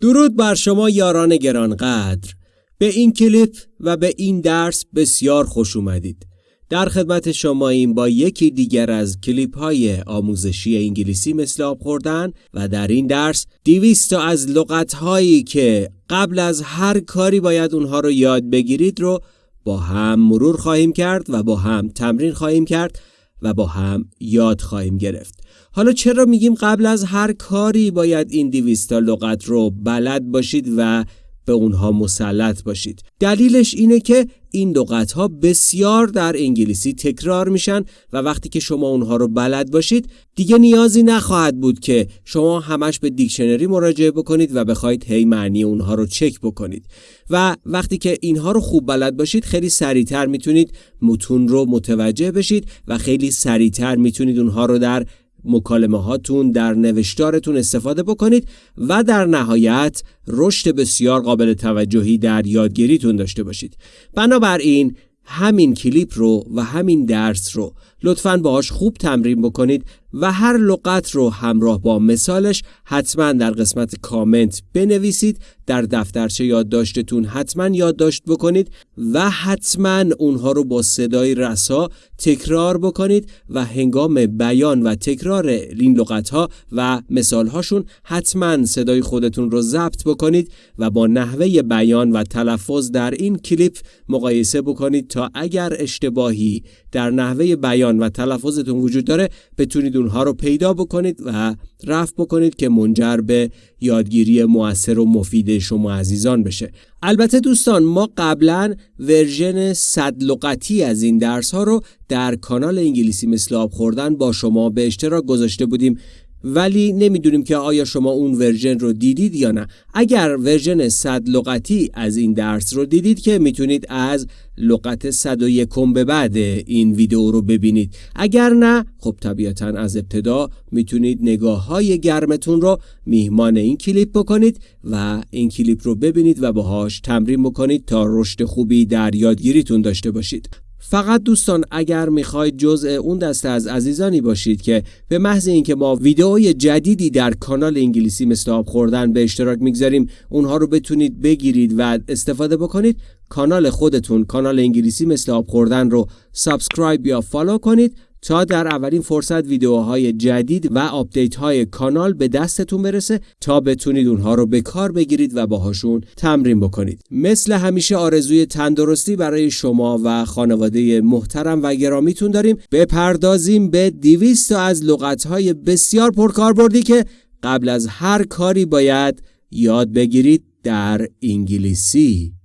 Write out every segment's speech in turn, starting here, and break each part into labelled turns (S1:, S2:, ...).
S1: درود بر شما یاران گرانقدر. به این کلیپ و به این درس بسیار خوش اومدید. در خدمت شما این با یکی دیگر از کلیپ های آموزشی انگلیسی مثل آب خوردن و در این درس دیویست از لغت هایی که قبل از هر کاری باید اونها رو یاد بگیرید رو با هم مرور خواهیم کرد و با هم تمرین خواهیم کرد. و با هم یاد خواهیم گرفت. حالا چرا میگیم قبل از هر کاری باید این دیویستا لغت رو بلد باشید و به اونها مسلط باشید. دلیلش اینه که این لغت ها بسیار در انگلیسی تکرار میشن و وقتی که شما اونها رو بلد باشید دیگه نیازی نخواهد بود که شما همش به دیکشنری مراجعه بکنید و بخواید هی معنی اونها رو چک بکنید. و وقتی که اینها رو خوب بلد باشید خیلی سریعتر می‌تونید متون رو متوجه بشید و خیلی سریعتر می‌تونید اونها رو در مکالمه هاتون در نوشتارتون استفاده بکنید و در نهایت رشد بسیار قابل توجهی در یادگیریتون داشته باشید. بنابراین همین کلیپ رو و همین درس رو لطفاً باهاش خوب تمرین بکنید و هر لغت رو همراه با مثالش حتما در قسمت کامنت بنویسید در دفترچه یادداشتتون حتما یادداشت بکنید و حتما اونها رو با صدای رسا تکرار بکنید و هنگام بیان و تکرار این لغت ها و مثال هاشون حتما صدای خودتون رو ضبط بکنید و با نحوه بیان و تلفظ در این کلیپ مقایسه بکنید تا اگر اشتباهی در نحوه بیان و تلفظتون وجود داره بتونید اونها رو پیدا بکنید و رفت بکنید که منجر به یادگیری موثر و مفید شما عزیزان بشه. البته دوستان ما قبلا ورژن صد لغتی از این درس ها رو در کانال انگلیسی مثل آب خوردن با شما به اشتراک گذاشته بودیم. ولی نمی‌دونیم که آیا شما اون ورژن رو دیدید یا نه. اگر ورژن صد لغتی از این درس رو دیدید که می‌تونید از لغت 101 به بعد این ویدیو رو ببینید. اگر نه خب طبیعتا از ابتدا می‌تونید نگاه های گرمتون رو میهمان این کلیپ بکنید و این کلیپ رو ببینید و باهاش تمرین بکنید تا رشد خوبی در یادگیریتون داشته باشید. فقط دوستان اگر می‌خواید جزء اون دسته از عزیزانی باشید که به محض اینکه ما ویدئوی جدیدی در کانال انگلیسی مثل آب خوردن به اشتراک می‌گذاریم اونها رو بتونید بگیرید و استفاده بکنید کانال خودتون کانال انگلیسی مثل آب خوردن رو سابسکرایب یا فالو کنید تا در اولین فرصت ویدیوهای جدید و آپدیت های کانال به دستتون برسه تا بتونید اونها رو به کار بگیرید و باهاشون تمرین بکنید. مثل همیشه آرزوی تندرستی برای شما و خانواده محترم و گرامیتون داریم. بپردازیم به 200 از لغت های بسیار پرکاربردی که قبل از هر کاری باید یاد بگیرید در انگلیسی.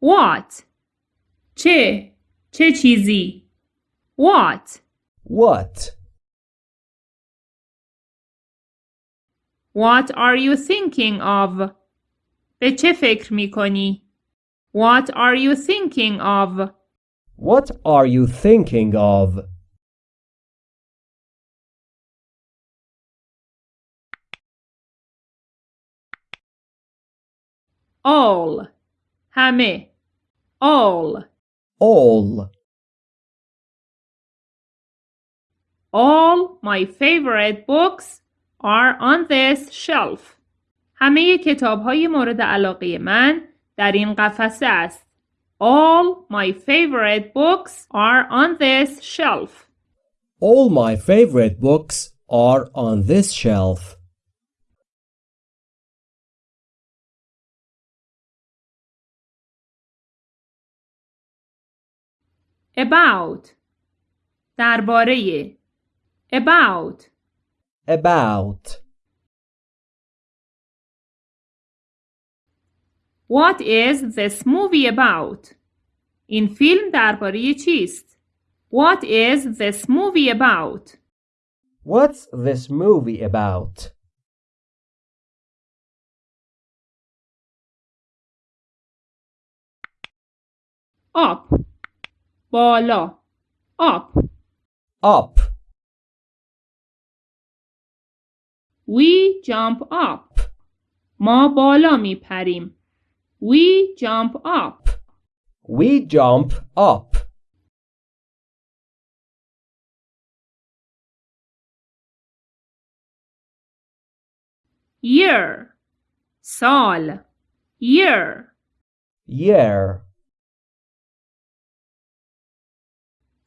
S2: What چه چه چیزی What
S3: What?
S2: What are you thinking of به چه فکر می کنی What are you thinking of
S3: What are you thinking of?
S2: All همه all
S3: All.
S2: All my favorite books are on this shelf. همه کتاب های مورد علاقه من در این قفسه است. All my favorite books are on this shelf.
S3: All my favorite books are on this shelf.
S2: About درباره about
S3: About.
S2: What is this movie about? این فیلم درباره چیست؟ What is this movie about?
S3: What's this movie about?
S2: Up بالا up
S3: up
S2: we jump up. ما بالا میپریم we jump up.
S3: We jump up.
S2: Year. سال year.
S1: Year.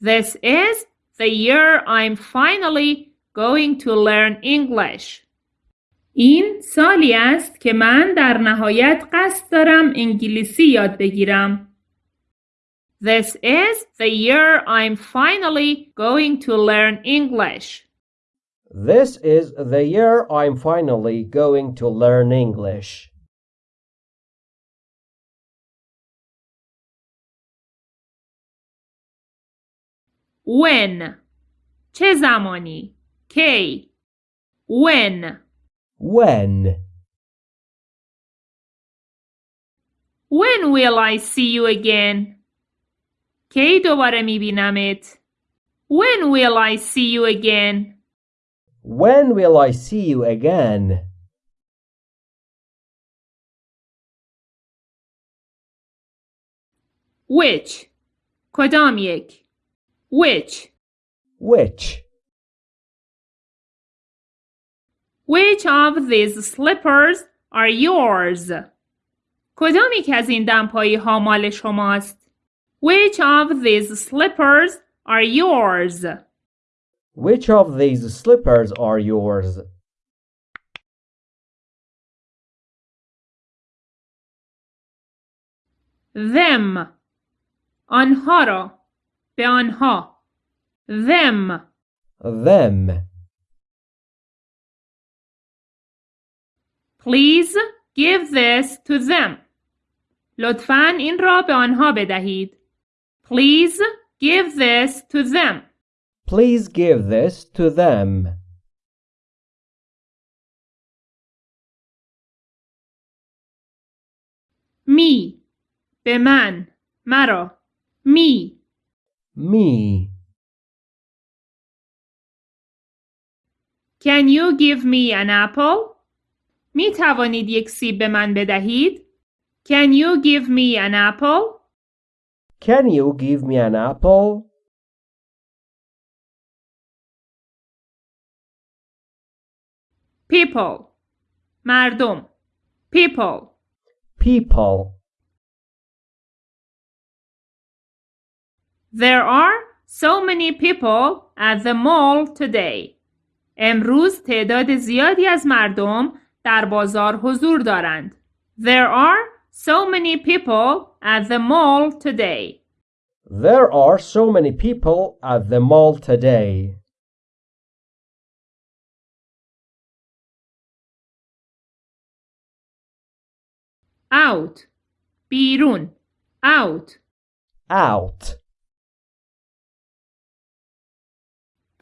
S2: This is the year I'm finally going to learn English. این سالی است که من در نهایت قصد دارم انگلیسی یاد بگیرم. This is the year I'm finally going to learn English.
S1: This is the year I'm finally going to learn English.
S2: When چه زمانی؟ کی When
S1: When?
S2: When will I see you again? کی دوباره میبینمت؟ When will I see you again?
S1: When will I see you again?
S2: Which کدام یک؟ Which
S1: Which?
S2: Which of these slippers are yours? کدام یک از این دمپایی ها مال شماست؟ Which of these slippers are yours?
S1: Which of these slippers are yours?
S2: Them آنها را به آنها Them
S1: Them.
S2: Please give this to them. لطفاً این را به آنها بدهید. Please give this to them.
S1: Please give this to them.
S2: می به من مرا می
S1: Me.
S2: Can you give me an apple? می توانید یک سیب به من بدهید؟ Can you give me an apple?
S1: Can you give me an apple?
S2: People مردم People
S1: People.
S2: There are so many people at the mall today. امروز تعداد زیادی از مردم در بازار حضور دارند. There are so many people at the mall today.
S1: There are so many people at the mall today.
S2: Out بیرون out
S1: Out.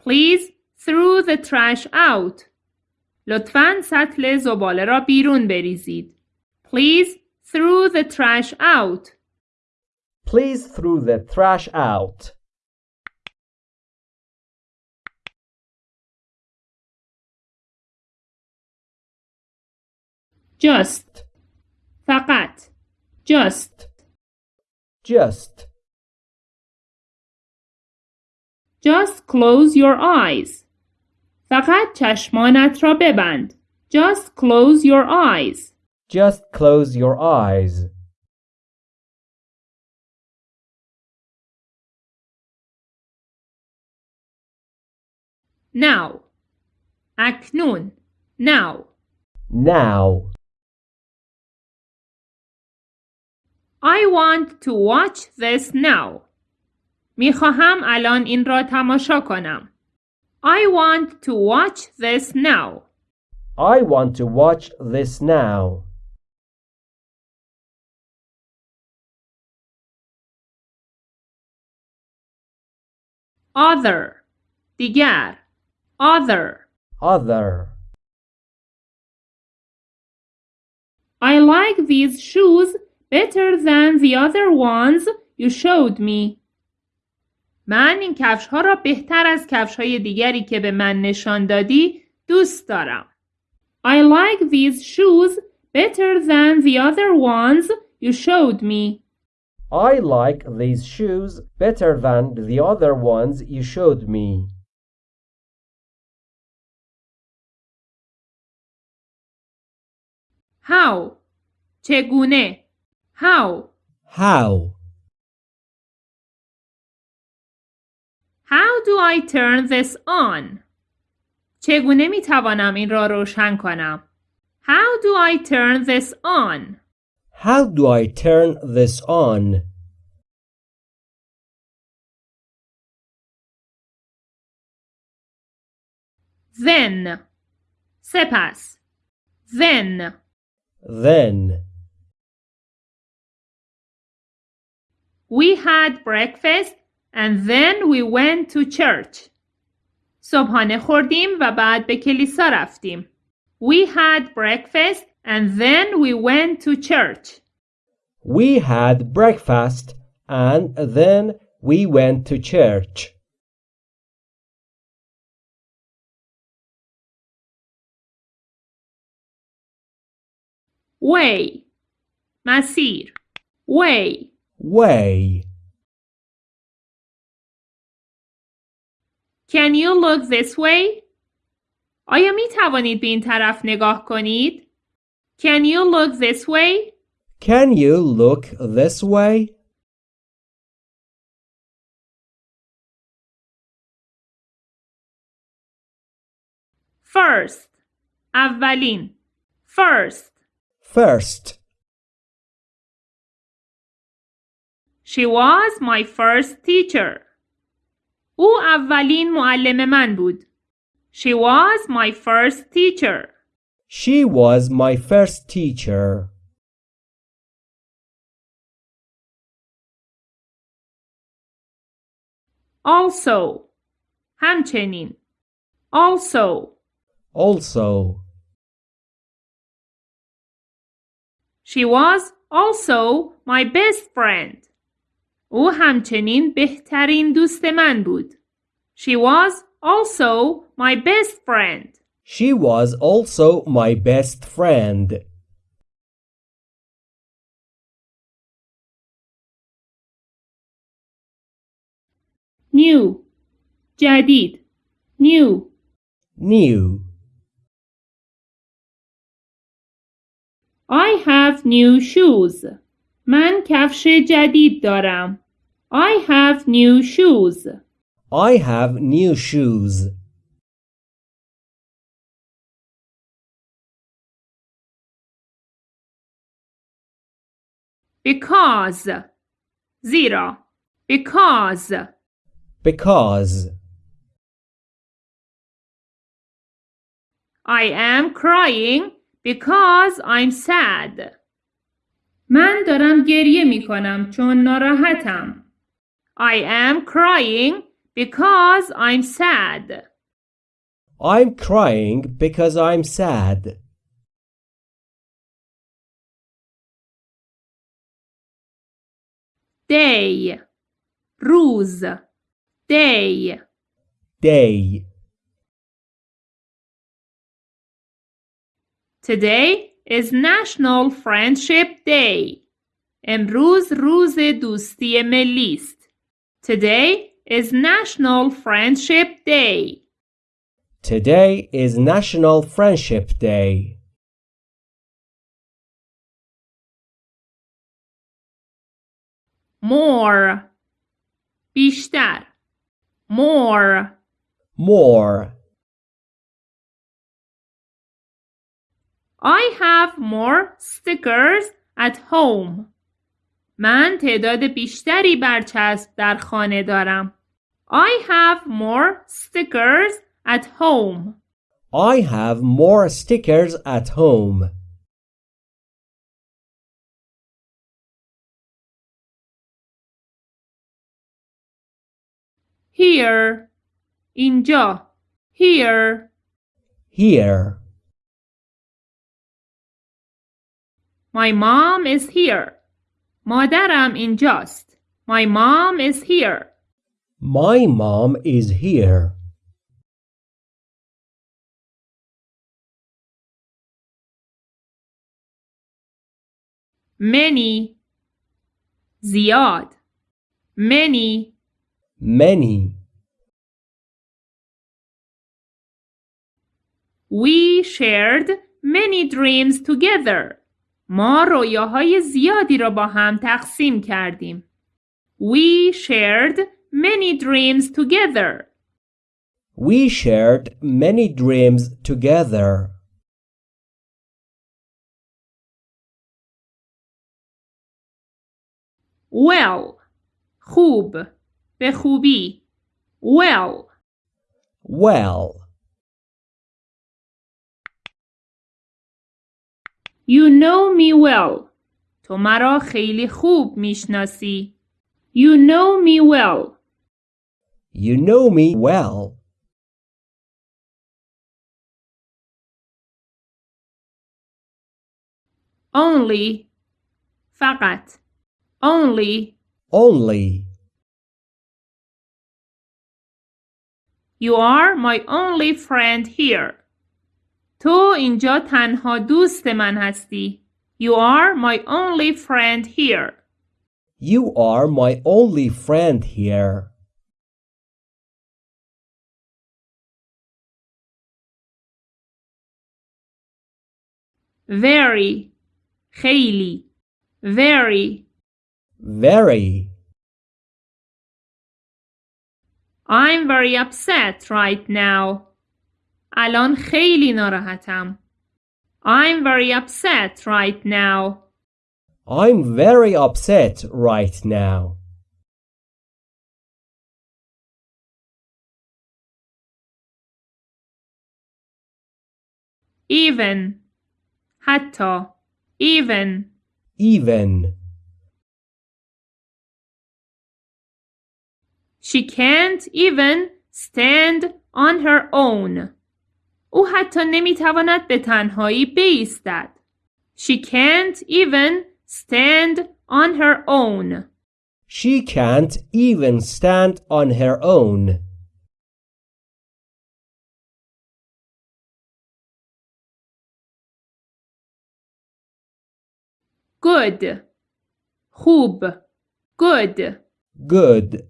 S2: Please throw the trash out. لطفاً سطل زباله را بیرون بریزید. Please throw the trash out.
S1: Please throw the trash out.
S2: Just فقط just
S1: Just.
S2: Just close your eyes. فقط چشمانت را ببند. Just close your eyes.
S1: Just close your eyes.
S2: Now. اکنون. Now.
S1: Now.
S2: I want to watch this now. میخواهم الان این را تماشا کنم. I want to watch this now.
S1: I want to watch this now.
S2: Other. دیگر. Other.
S1: Other.
S2: I like these shoes better than the other ones you showed me. من این کفش ها را بهتر از کفش های دیگری که به من نشان دادی دوست دارم. I like these shoes better than the other ones you showed me.
S1: I like these shoes better than the other ones you showed me.
S2: How چگونه How
S1: How?
S2: How do I turn this on چگونه می توانم این را روشن کنم How do I turn this on
S1: How do I turn this on?
S2: Then سپس Then
S1: Then
S2: We had breakfast and then we went to church. صبحانه خوردیم و بعد به کلیسا رفتیم. We had breakfast and then we went to church.
S1: we had breakfast and then we went to church.
S2: Way مسیر Way
S1: Way.
S2: Can you look this way? آیا می توانید به این طرف نگاه کنید؟ Can you look this way?
S1: Can you look this way?
S2: First اولین First
S1: First.
S2: She was my first teacher. او اولین معلم من بود. She was my first teacher.
S1: She was my first teacher.
S2: Also همچنین Also
S1: Also.
S2: She was also my best friend. او همچنین بهترین دوست من بود. She was also my best friend.
S1: She was also my best friend.
S2: New جدید New
S1: New.
S2: I have new shoes. من کفش جدید دارم. I have new shoes.
S1: I have new shoes.
S2: Because زیرا Because
S1: Because.
S2: I am crying because I'm sad. من دارم گریه می کنم چون ناراحتم. I am crying because I'm sad.
S1: I'm crying because I'm sad.
S2: Day روز Day
S1: Day.
S2: Today is National Friendship Day. امروز روز دوستی ملی است. Today is National Friendship Day.
S1: Today is National Friendship Day.
S2: More بیشتر More
S1: More.
S2: I have more stickers at home. من تعداد بیشتری برچسب در خانه دارم. I have more stickers at home.
S1: I have more stickers at home.
S2: Here اینجا Here
S1: Here.
S2: My mom is here. مادرم اینجاست. My mom is here.
S1: My mom is here.
S2: Many زیاد Many
S1: Many.
S2: We shared many dreams together. ما رویاهای زیادی را با هم تقسیم کردیم. We shared many dreams together.
S1: We shared many dreams together.
S2: Well. خوب. به خوبی. Well.
S1: Well,
S2: You know me well. تو مرا خیلی خوب میشناسی. You know me well.
S1: you know me well.
S2: Only. فقط. Only.
S1: Only.
S2: You are my only friend here. تو اینجا تنها دوست من هستی. You are my only friend here.
S1: You are my only friend here.
S2: Very. خیلی. Very.
S1: Very.
S2: I'm very upset right now. الان خیلی ناراحتم. I'm very upset right now.
S1: I'm very upset right now.
S2: Even. حتی. Even.
S1: Even.
S2: She can't even stand on her own. او حتی نمیتواند به تنهایی بایستد. She can't even stand on her own.
S1: She can't even stand on her own.
S2: Good. خوب. Good.
S1: Good.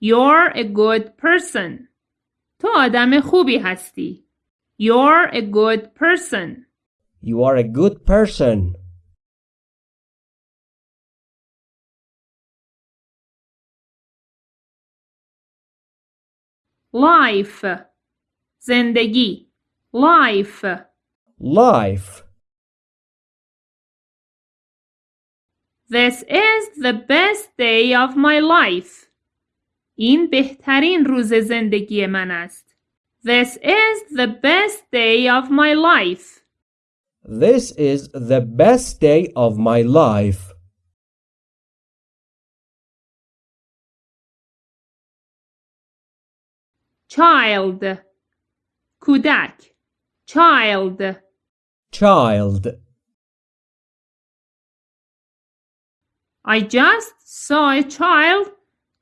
S2: You're a good person. تو آدم خوبی هستی. You're a good person.
S1: You are a good person.
S2: Life. زندگی. Life.
S1: Life.
S2: This is the best day of my life. این بهترین روز زندگی من است. This is the best day of my life.
S1: This is the best day of my life.
S2: Child. کودک. Child.
S1: Child.
S2: I just saw a child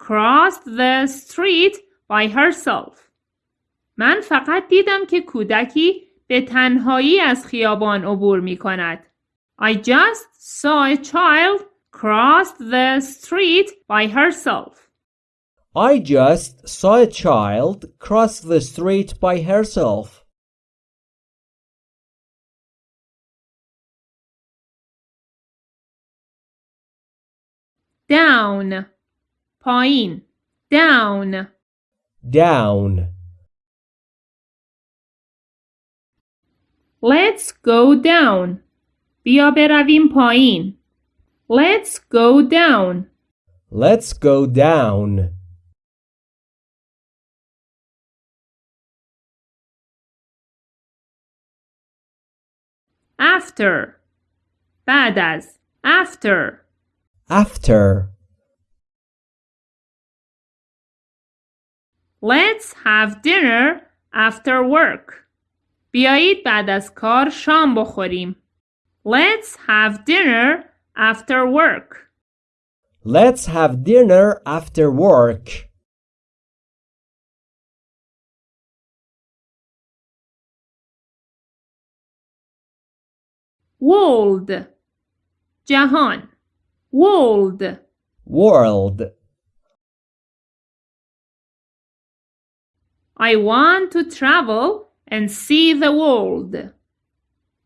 S2: cross the street by herself. من فقط دیدم که کودکی به تنهایی از خیابان عبور می کند. I just saw a child cross the street by herself.
S1: I just saw a child cross the street by herself.
S2: Down. پایین. Down.
S1: Down.
S2: Let's go down. بیا برویم پایین. Let's go down.
S1: Let's go down.
S2: After. بعد از. After.
S1: After.
S2: Let's have dinner after work. بیایید بعد از کار شام بخوریم. Let's have dinner after work.
S1: Let's have dinner after work.
S2: World. جهان. World.
S1: World.
S2: I want to travel and see the world.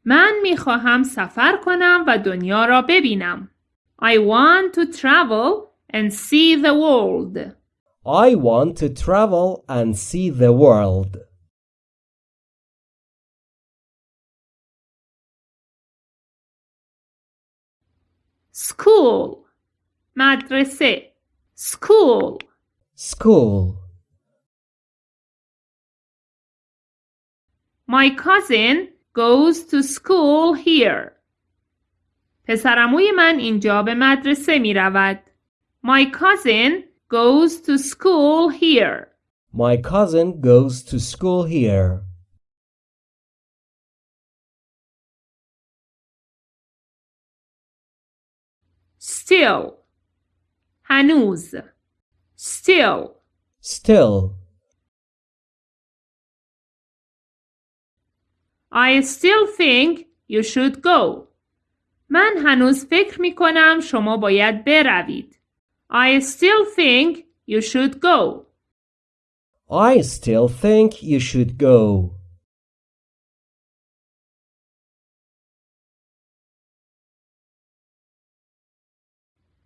S2: من می خواهم سفر کنم و دنیا را ببینم. I want to travel and see the world.
S1: I want to travel and see the world.
S2: School مدرسه School
S1: School.
S2: My cousin goes to school here. پسرموی من اینجا به مدرسه می رود. My cousin goes to school here.
S1: My cousin goes to school here.
S2: Still هنوز Still
S1: Still.
S2: I still think you should go. من هنوز فکر می کنم شما باید بروید. I still think you should go.
S1: I still think you should go.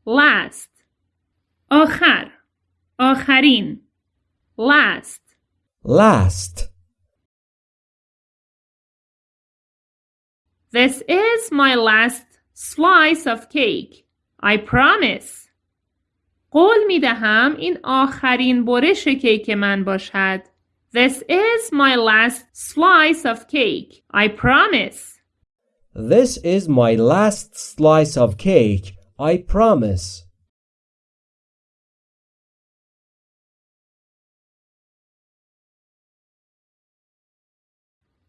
S2: Last آخر آخرین Last
S1: Last.
S2: This is my last slice of cake. I promise. قول می دهم این آخرین برش کیک من باشد. This is my last slice of cake. I promise.
S1: This is my last slice of cake. I promise.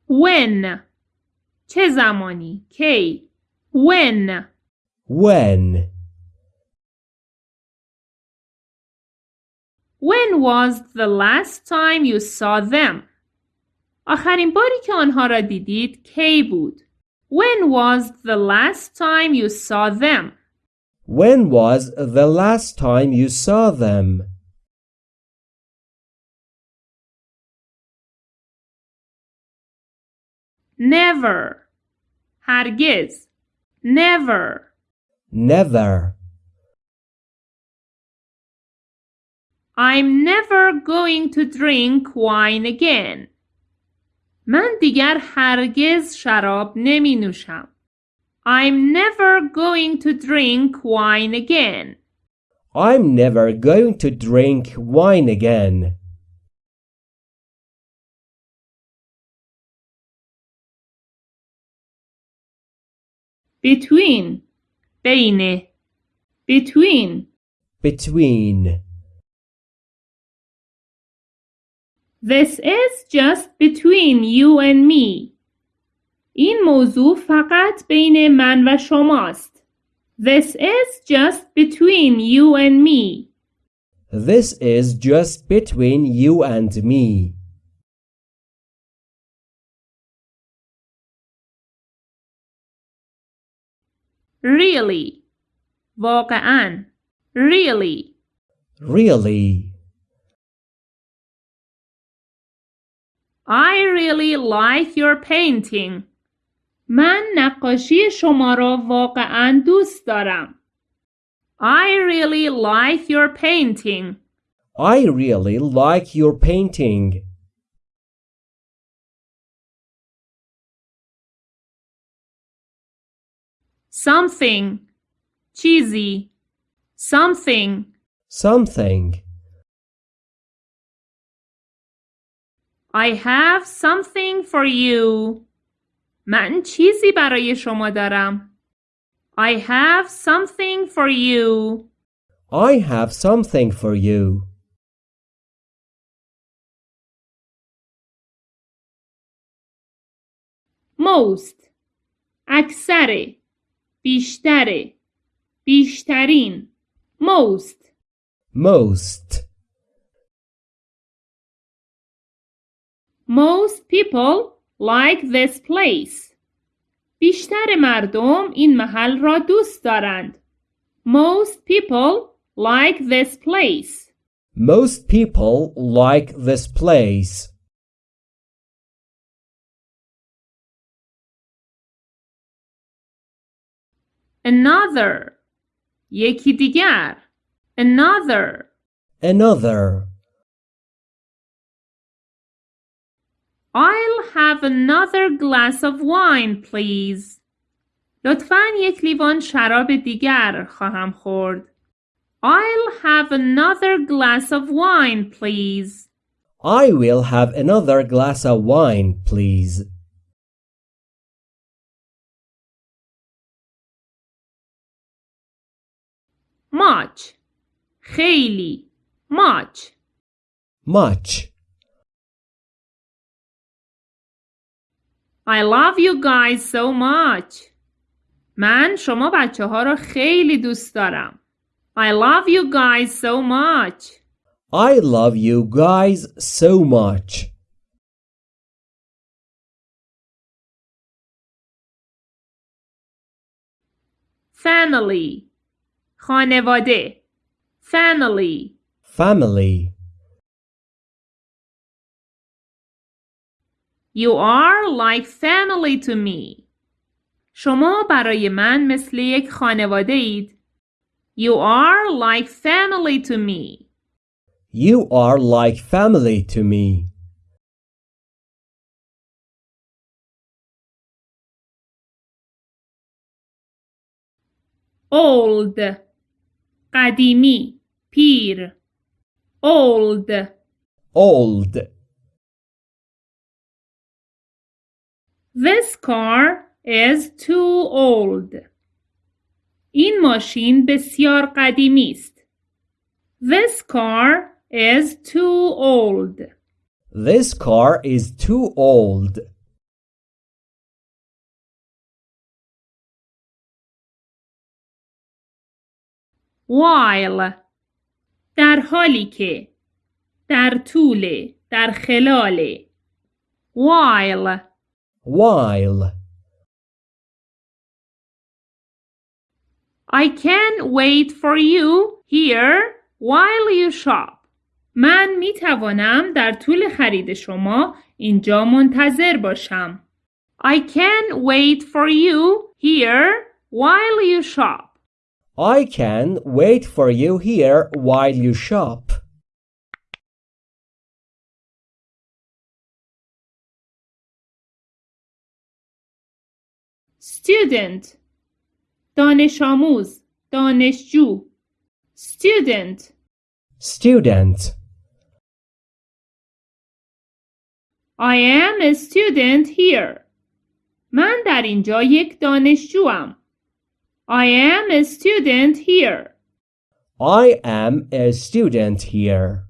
S2: When چه زمانی کی When
S1: When?
S2: When was the last time you saw them? آخرین باری که آنها را دیدید کی بود؟ When was the last time you saw them?
S1: When was the last time you saw them?
S2: Never هرگز Never
S1: Never.
S2: I'm never going to drink wine again. من دیگر هرگز شراب نمی نوشم. I'm never going to drink wine again.
S1: I'm never going to drink wine again.
S2: Between بین Between
S1: Between.
S2: This is just between you and me. این موضوع فقط بین من و شماست. This is just between you and me.
S1: This is just between you and me.
S2: Really. واقعا. Really.
S1: Really.
S2: I really like your painting. من نقاشی شما را واقعا دوست دارم. I really like your painting.
S1: I really like your painting.
S2: Something. چیزی. Something.
S1: Something.
S2: I have something for you. من چیزی برای شما دارم. I have something for you.
S1: I have something for you.
S2: Most. اکثر. بیشتر. بیشترین. Most.
S1: Most.
S2: Most people like this place. بیشتر مردم این محل را دوست دارند. Most people like this place.
S1: Most people like this place.
S2: another یکی دیگر another
S1: another.
S2: I'll have another glass of wine please لطفا یک لیوان شراب دیگر خواهم خورد I'll have another glass of wine please
S1: I will have another glass of wine, please.
S2: much خیلی much
S1: Much.
S2: I love you guys so much من شما بچه ها را خیلی دوست دارم I love you guys so much
S1: I love you guys so much.
S2: family خانواده family
S1: Family.
S2: You are like family to me. شما برای من مثل یک خانواده اید. You are like family to me.
S1: You are like family to me.
S2: Old قدیمی پیر Old
S1: Old.
S2: This car is too old. این ماشین بسیار قدیمی است. This car is too old.
S1: This car is too old.
S2: While در حالی که در طول در خلال while
S1: While.
S2: I can wait for you here while you shop من می توانم در طول خرید شما اینجا منتظر باشم I can wait for you here while you shop
S1: I can wait for you here while you shop.
S2: student دانش آموز دانشجو student
S1: Student.
S2: I am a student here من در اینجا یک دانشجوام I am a student here
S1: I am a student here.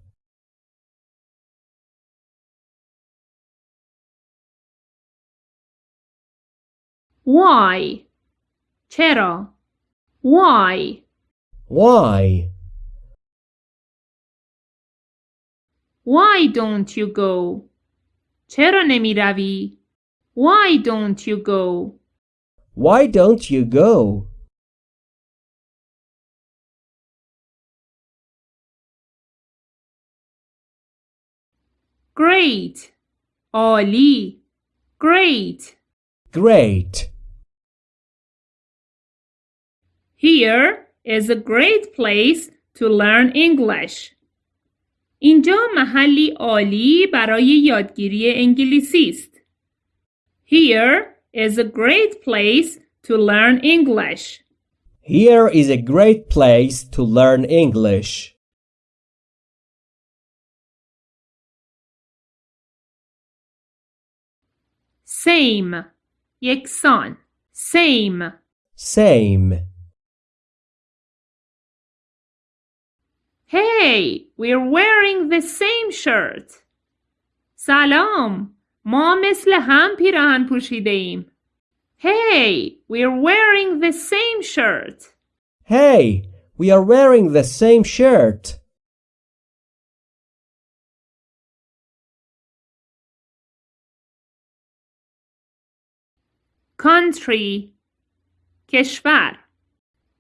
S2: why چرا why
S1: Why?
S2: why don't you go چرا نمی روی why don't you go
S1: Why don't you go?
S2: great عالی great
S1: Great.
S2: Here is a great place to learn English. اینجا محلی عالی برای یادگیری انگلیسی است. Here is a great place to learn English.
S1: Here is a great place to learn English.
S2: Same یکسان same
S1: Same.
S2: Hey, we're wearing the same shirt. سلام. ما مثل هم پیراهن پوشیده ایم. Hey, we're wearing the same shirt.
S1: Hey, we are wearing the same shirt.
S2: Country. کشور.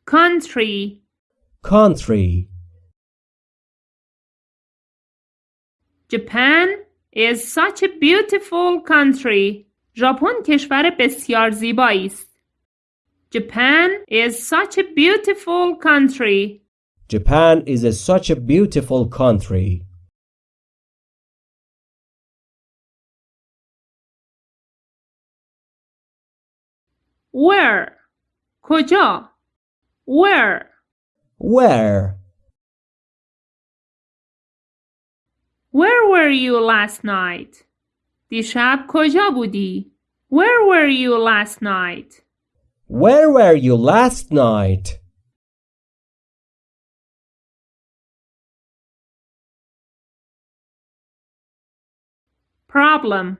S2: Country.
S1: Country.
S2: Japan is such a beautiful country. ژاپن کشور بسیار زیبایی است. Japan is such a beautiful country.
S1: Japan is a, such a beautiful country.
S2: Where? کجا؟ Where?
S1: Where?
S2: Where were you last night? دیشب کجا بودی؟ Where were you last night?
S1: Where were you last night?
S2: Problem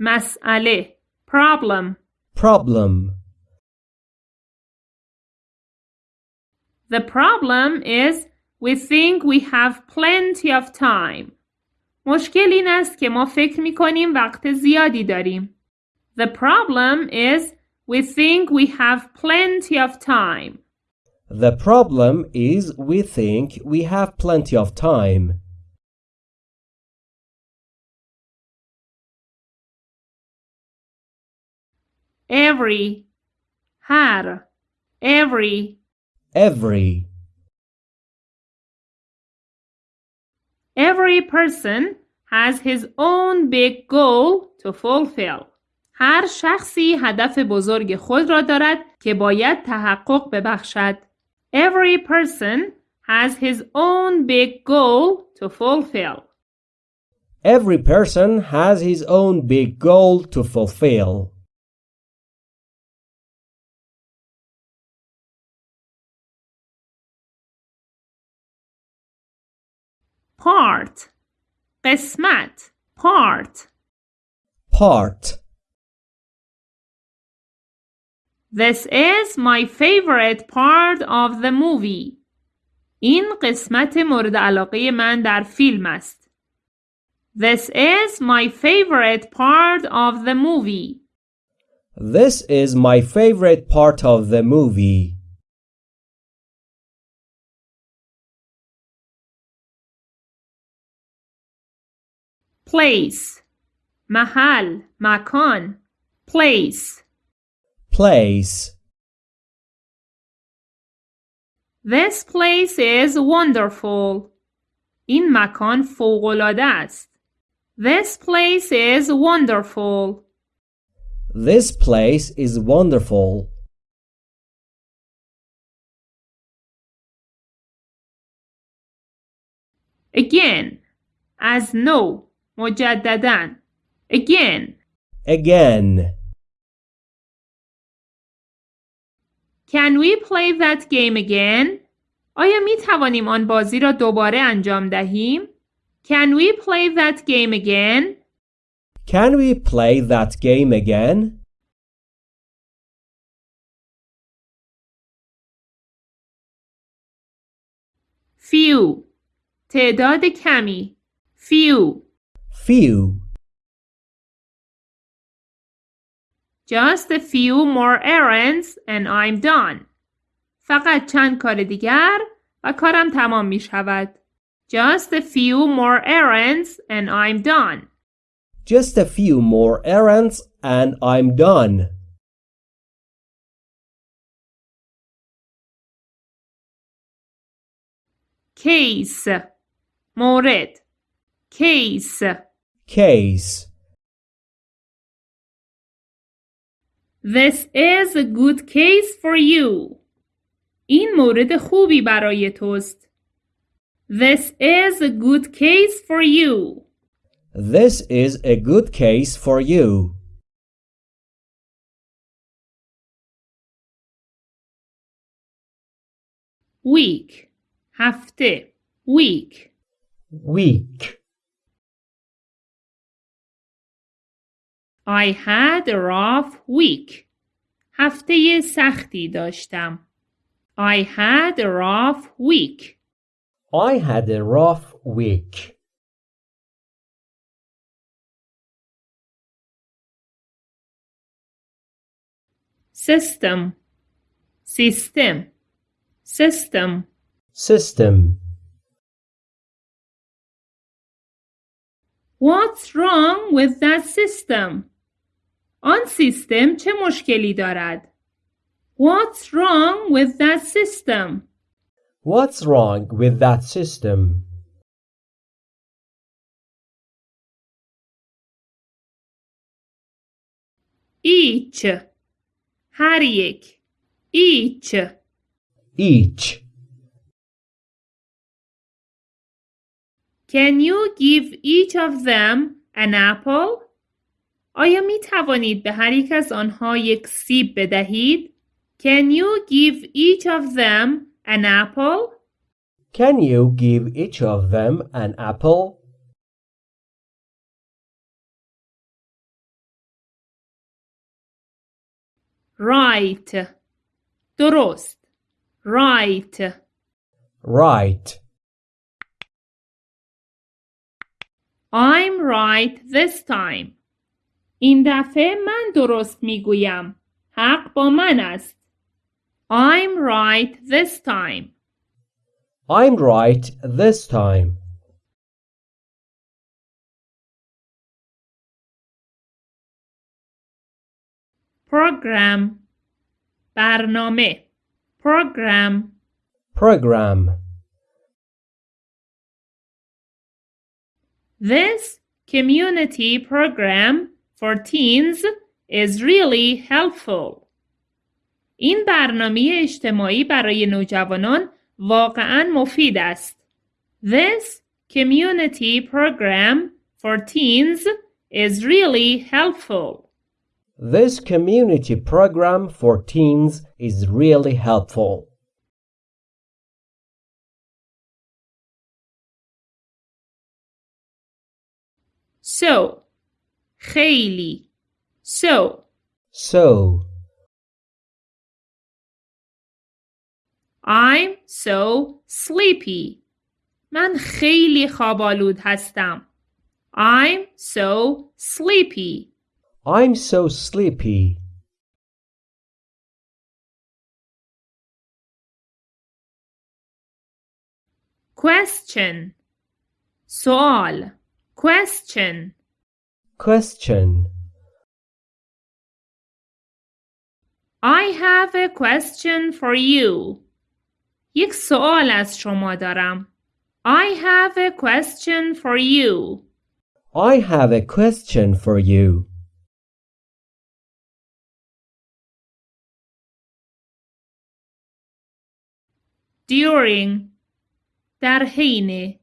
S2: مسئله Problem
S1: Problem.
S2: The problem is we think we have plenty of time. مشکل این است که ما فکر می کنیم وقت زیادی داریم. The problem is we think we have plenty of time.
S1: The problem is we think we have plenty of time.
S2: Every هر every
S1: Every.
S2: Every person has his own big goal to fulfill. هر شخصی هدف بزرگ خود را دارد که باید تحقق ببخشد. Every person has his own big goal to fulfill.
S1: Every person has his own big goal to fulfill.
S2: Part قسمت part
S1: Part.
S2: This is my favorite part of the movie. این قسمت مورد علاقه من در فیلم است. This is my favorite part of the movie.
S1: This is my favorite part of the movie.
S2: Place محل مکان place
S1: Place.
S2: This place is wonderful. این مکان فوق‌العاده است. This place is wonderful.
S1: This place is wonderful.
S2: Again از نو مجددا again
S1: Again.
S2: Can we play that game again? آیا می توانیم آن بازی را دوباره انجام دهیم؟ Can we play that game again?
S1: Can we play that game again?
S2: Few تعداد کمی Few
S1: Few.
S2: Just a few more errands and I'm done. فقط چند کار دیگر و کارم تمام می شود. Just a few more errands and I'm done.
S1: Just a few more errands and I'm done.
S2: Case مورد Case
S1: Case.
S2: This is a good case for you. این مورد خوبی برای توست. This is a good case for you.
S1: This is a good case for you.
S2: Week هفته week
S1: Week.
S2: I had a rough week. هفته سختی داشتم. I had a rough week.
S1: I had a rough week.
S2: System system system
S1: System.
S2: What's wrong with that system? آن سیستم چه مشکلی دارد؟ What's wrong with that system?
S1: What's wrong with that system?
S2: Each. هر یک. Each.
S1: Each.
S2: Can you give each of them an apple? آیا می توانید به هر یک از آنها یک سیب بدهید؟ Can you give each of them an apple?
S1: Can you give each of them an apple?
S2: Right. درست. Right.
S1: Right.
S2: I'm right this time. این دفعه من درست می‌گویم. حق با من است. I'm right this time.
S1: I'm right this time.
S2: Program برنامه Program
S1: Program.
S2: This community program for teens is really helpful. این برنامه اجتماعی برای نوجوانان واقعا مفید است. This community program for teens is really helpful.
S1: This community program for teens is really helpful.
S2: So خیلی So
S1: So,
S2: I'm so sleepy. من خیلی خوابالود هستم. I'm so sleepy.
S1: I'm so sleepy.
S2: Question سوال Question
S1: Question.
S2: I have a question for you. یک سوال از شما دارم. I have a question for you.
S1: I have a question for you.
S2: During در حین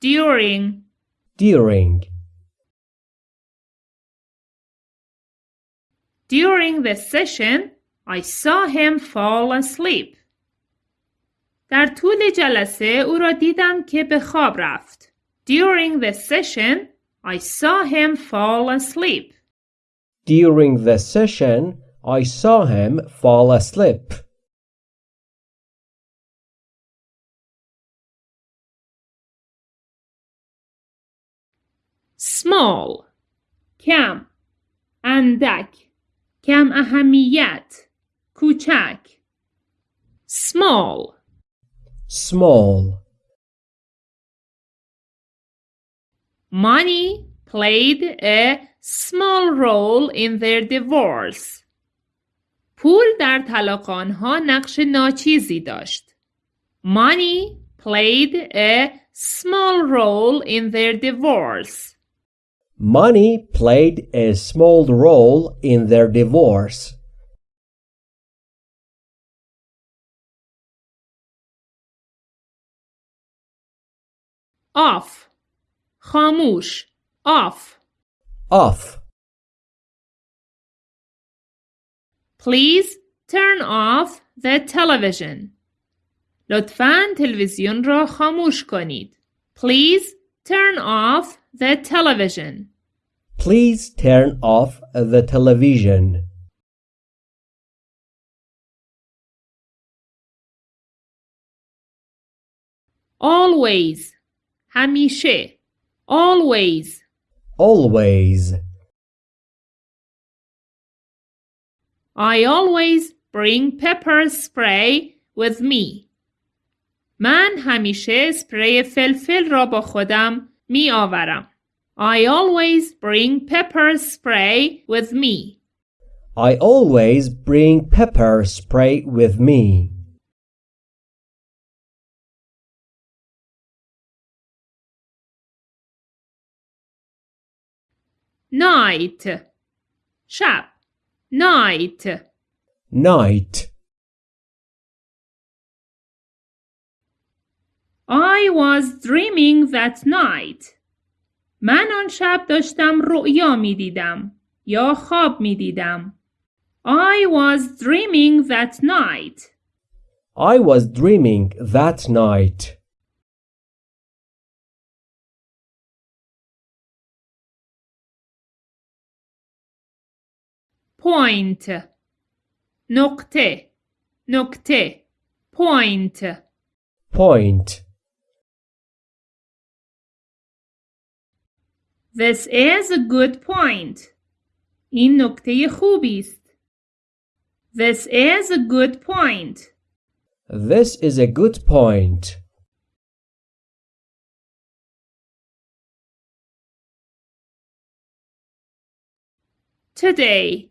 S2: During
S1: During.
S2: During the session, I saw him fall asleep. در طول جلسه او را دیدم که به خواب رفت. During the session, I saw him fall asleep.
S1: During the session, I saw him fall asleep.
S2: Small کم اندک کم اهمیت کوچک Small
S1: Small.
S2: Money played a small role in their divorce. پول در طلاق آنها نقش ناچیزی داشت. Money played a small role in their divorce.
S1: Money played a small role in their divorce.
S2: Off خاموش Off
S1: Off.
S2: Please turn off the television. لطفاً تلویزیون را خاموش کنید. Please turn off the television.
S1: Please turn off the television.
S2: Always همیشه Always
S1: Always.
S2: I always bring pepper spray with me. من همیشه اسپری فلفل را با خودم می آورم. I always bring pepper spray with me.
S1: I always bring pepper spray with me.
S2: night شب night
S1: Night.
S2: I was dreaming that night من آن شب داشتم رؤیا می دیدم یا خواب می دیدم I was dreaming that night
S1: I was dreaming that night.
S2: point نقطه نقطه point
S1: Point.
S2: This is a good point. این نکته خوبی است. This is a good point.
S1: This is a good point.
S2: Today.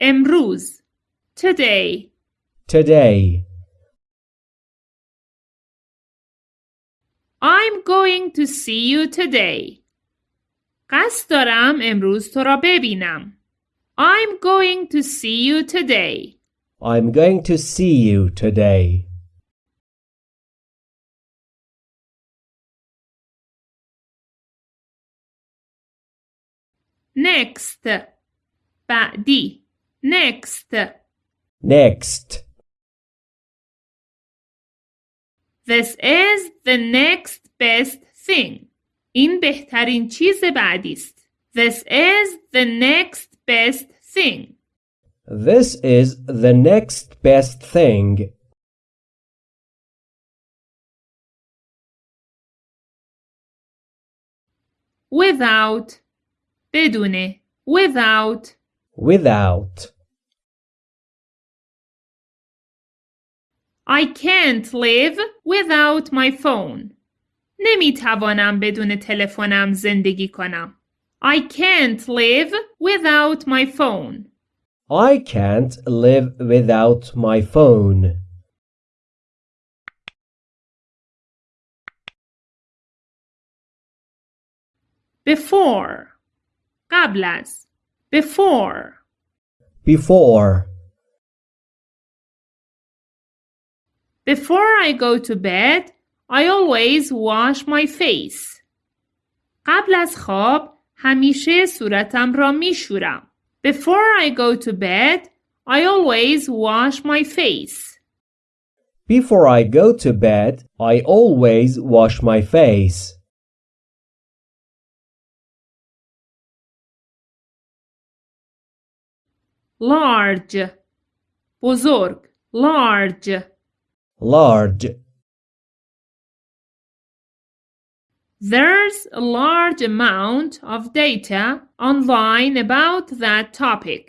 S2: امروز. Today.
S1: Today.
S2: I'm going to see you today. قصد دارم امروز تو را ببینم. I'm going to see you today.
S1: I'm going to see you today.
S2: Next. بعدی. Next.
S1: Next.
S2: This is the next best thing. این بهترین چیز بعدی است. This is the next best thing.
S1: This is the next best thing.
S2: Without. بدون. Without.
S1: Without.
S2: I can't live without my phone. نمی توانم بدون تلفنم زندگی کنم. I can't live without my phone.
S1: I can't live without my phone.
S2: Before. قبل از. Before.
S1: Before.
S2: Before I go to bed, I always wash my face. قبل از خواب همیشه صورتم را می شورم. Before I go to bed, I always wash my face.
S1: Before I go to bed, I always wash my face.
S2: Large. بزرگ. Large.
S1: Large.
S2: There's a large amount of data online about that topic.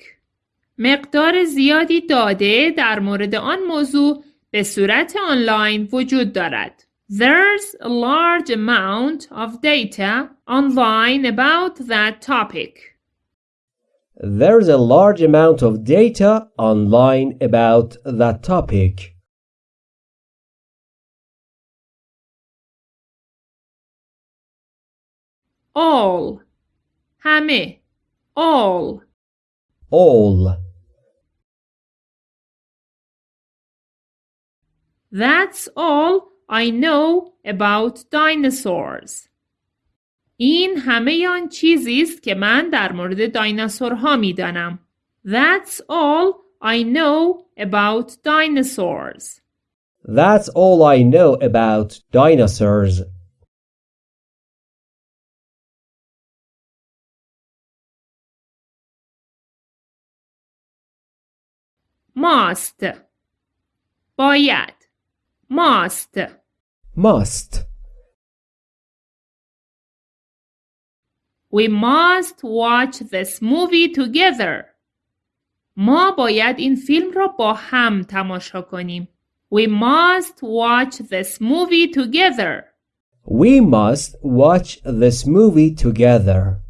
S2: مقدار زیادی داده در مورد آن موضوع به صورت آنلاین وجود دارد. There's a large amount of data online about that topic.
S1: There's a large amount of data online about that topic.
S2: All. همه. All.
S1: All.
S2: That's all I know about dinosaurs. این همه آن چیزی است که من در مورد دایناسورها میدانم. That's all I know about dinosaurs.
S1: That's all I know about dinosaurs.
S2: Must. باید. Must.
S1: Must.
S2: We must watch this movie together. ما باید این فیلم را با هم تماشا کنیم. We must watch this movie together.
S1: We must watch this movie together.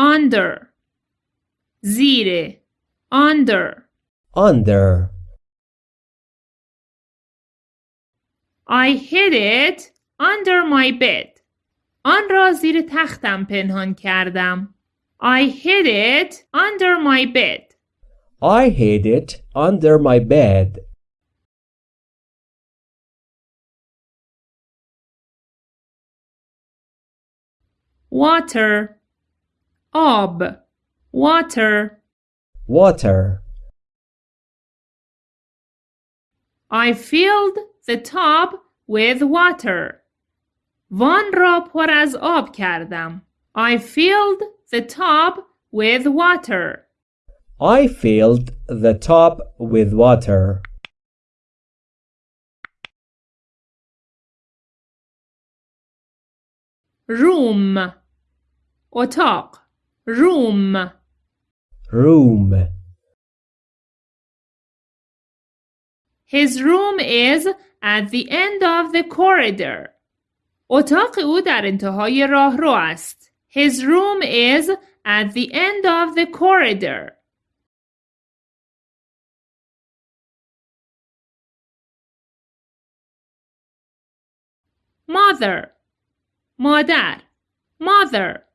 S2: under زیر under
S1: under
S2: I hid it under my bed آن را زیر تختم پنهان کردم I hid it under my bed
S1: I hid it under my bed.
S2: water آب water
S1: Water.
S2: I filled the tub with water. وان را پر از آب کردم. I filled the tub with water.
S1: I filled the tub with water.
S2: room اتاق room
S1: Room.
S2: His room is at the end of the corridor. اتاق او در انتهای راهرو است. His room is at the end of the corridor. Mother مادر mother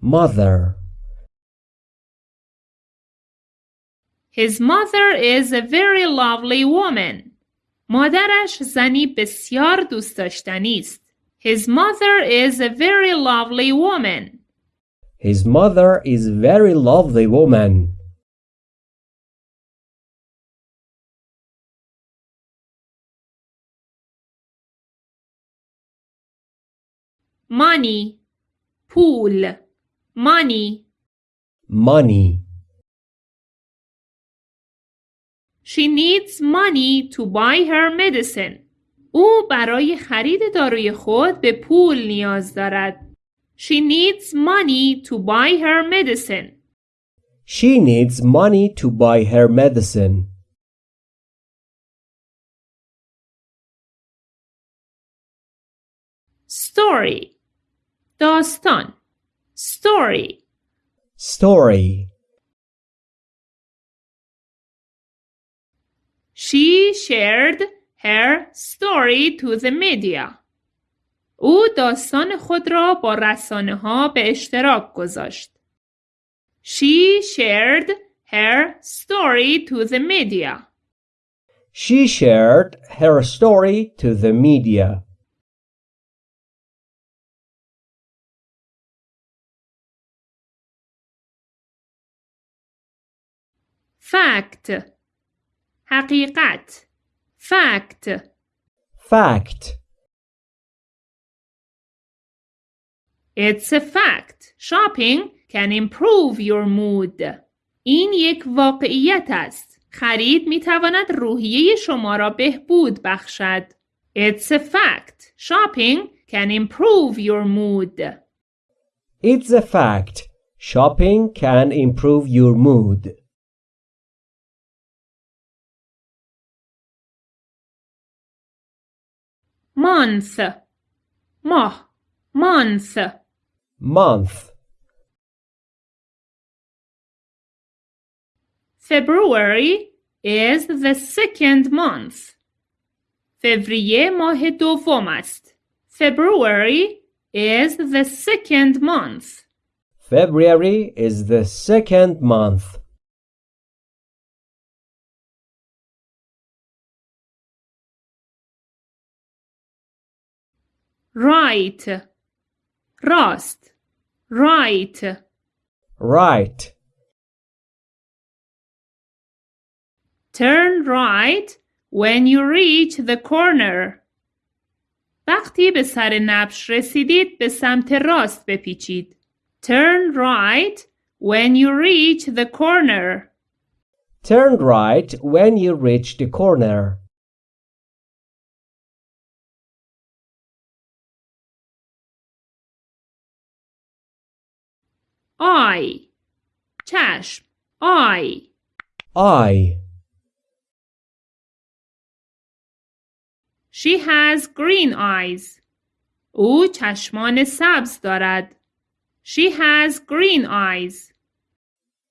S1: Mother.
S2: His mother is a very lovely woman. مادرش زنی بسیار دوست داشتنی است. His mother is a very lovely woman.
S1: His mother is very lovely woman.
S2: Money پول money
S1: Money.
S2: She needs money to buy her medicine. او برای خرید داروی خود به پول نیاز دارد. She needs money to buy her medicine.
S1: She needs money to buy her medicine.
S2: Story داستان Story
S1: Story.
S2: She shared her story to the media. او داستان خود را با رسانه ها به اشتراک گذاشت. She shared her story to the media.
S1: She shared her story to the media.
S2: Fact حقیقت Fact
S1: Fact.
S2: It's a fact. Shopping can improve your mood. این یک واقعیت است. خرید می تواند روحیه شما را بهبود بخشد. It's a fact. Shopping can improve your mood.
S1: It's a fact. Shopping can improve your mood.
S2: Month ماه month
S1: Month.
S2: February is the second month. فوریه ماه دوم است. February is the second month.
S1: February is the second month.
S2: Right راست right
S1: Right.
S2: Turn right when you reach the corner. وقتی به سر نبش رسیدید به سمت راست بپیچید. Turn right when you reach the corner.
S1: Turn right when you reach the corner.
S2: I چشم I
S1: I.
S2: She has green eyes. او چشمان سبز دارد. She has green eyes.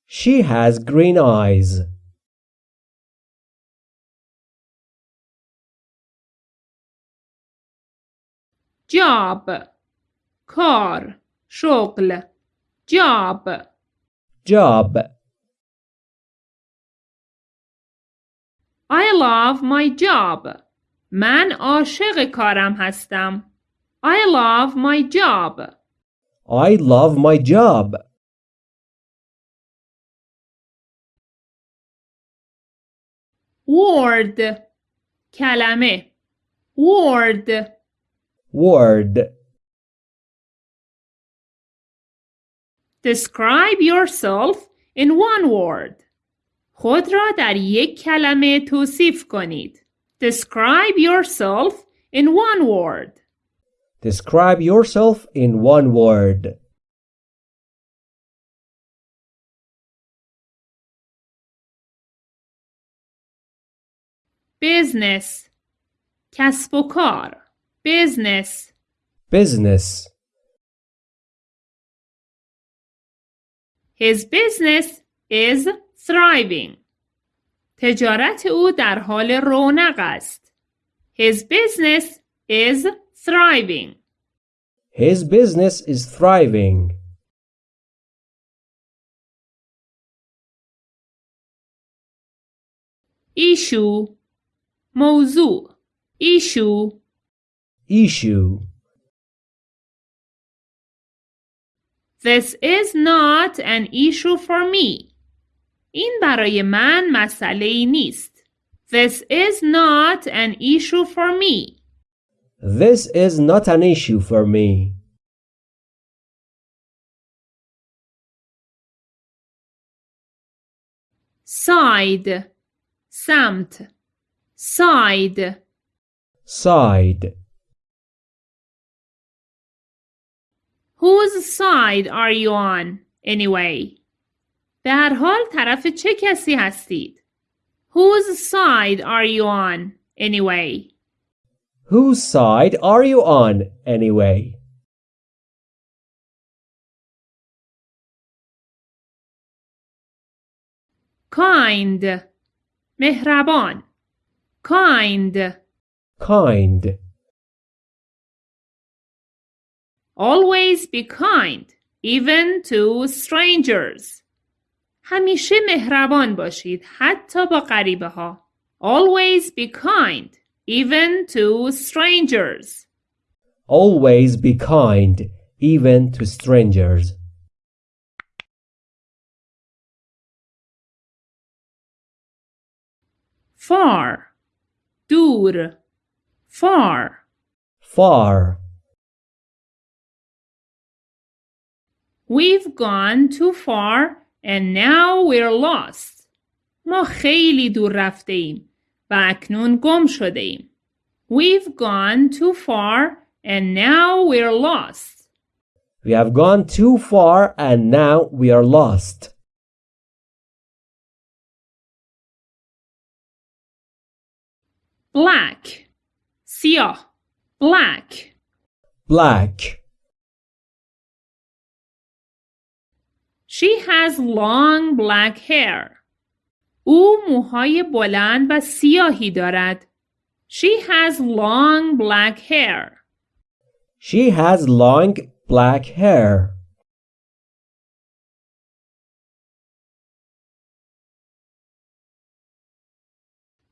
S1: She has green eyes.
S2: job کار شغل job
S1: Job.
S2: I love my job من عاشق کارم هستم I love my job
S1: I love my job.
S2: word کلمه word
S1: Word.
S2: Describe yourself in one word. خود را در یک کلمه توصیف کنید. Describe yourself in one word.
S1: Describe yourself in one word.
S2: Business کسب و کار Business
S1: Business.
S2: His business is thriving. تجارت او در حال رونق است. His business is thriving.
S1: His business is thriving.
S2: Issue موضوع Issue
S1: Issue.
S2: This is not an issue for me. این برای من مسئله ای نیست. This is not an issue for me.
S1: This is not an issue for me.
S2: Side سمت Side
S1: Side.
S2: Whose side are you on anyway? به هر حال طرف چه کسی هستید؟ Whose side are you on anyway?
S1: Whose side are you on anyway?
S2: Kind مهربان Kind
S1: Kind.
S2: Always be kind even to strangers. همیشه مهربان باشید حتی با غریبه ها. Always be kind even to strangers.
S1: Always be kind, even to strangers.
S2: Far دور far
S1: Far.
S2: We've gone too far and now we're lost. ما خیلی دور رفته ایم و اکنون گم شده ایم. We've gone too far and now we're lost.
S1: We have gone too far and now we are lost.
S2: Black سیاه black
S1: Black.
S2: She has long black hair. او موهای بلند و سیاهی دارد. She has long black hair.
S1: She has long black hair.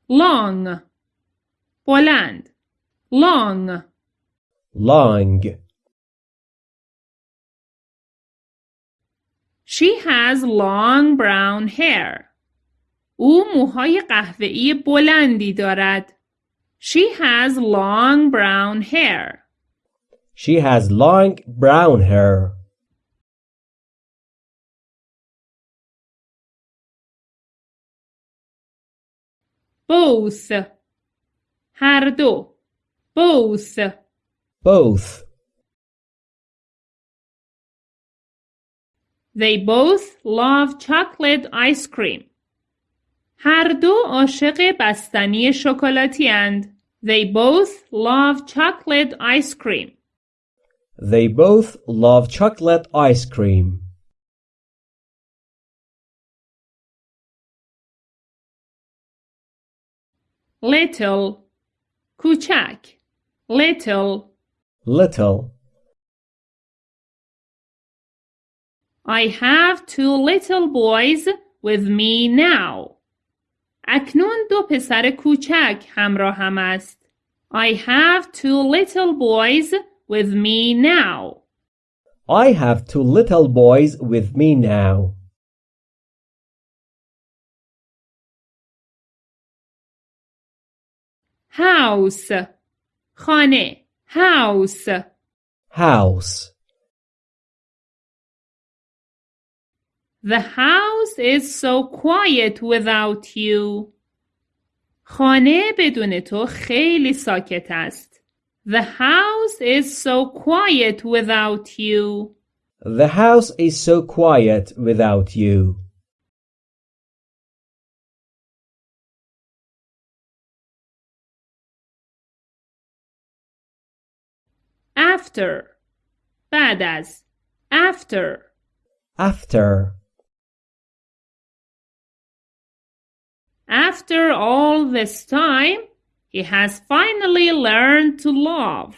S2: Long بلند long
S1: Long.
S2: She has long brown hair. او موهای قهوه‌ای بلندی دارد. She has long brown hair.
S1: She has long brown hair.
S2: Both هر دو both
S1: Both.
S2: They both love chocolate ice cream. هر دو عاشق بستنی شکلاتی اند. They both love chocolate ice cream.
S1: They both love chocolate ice cream.
S2: little کوچک little
S1: Little.
S2: I have two little boys with me now. اکنون دو پسر کوچک همراهم است. I have two little boys with me now.
S1: I have two little boys with me now.
S2: house خانه house
S1: House.
S2: The house is so quiet without you. خانه بدون تو خیلی ساکت است. The house is so quiet without you.
S1: The house is so quiet without you.
S2: After بعد از after
S1: After.
S2: After all this time, he has finally learned to love.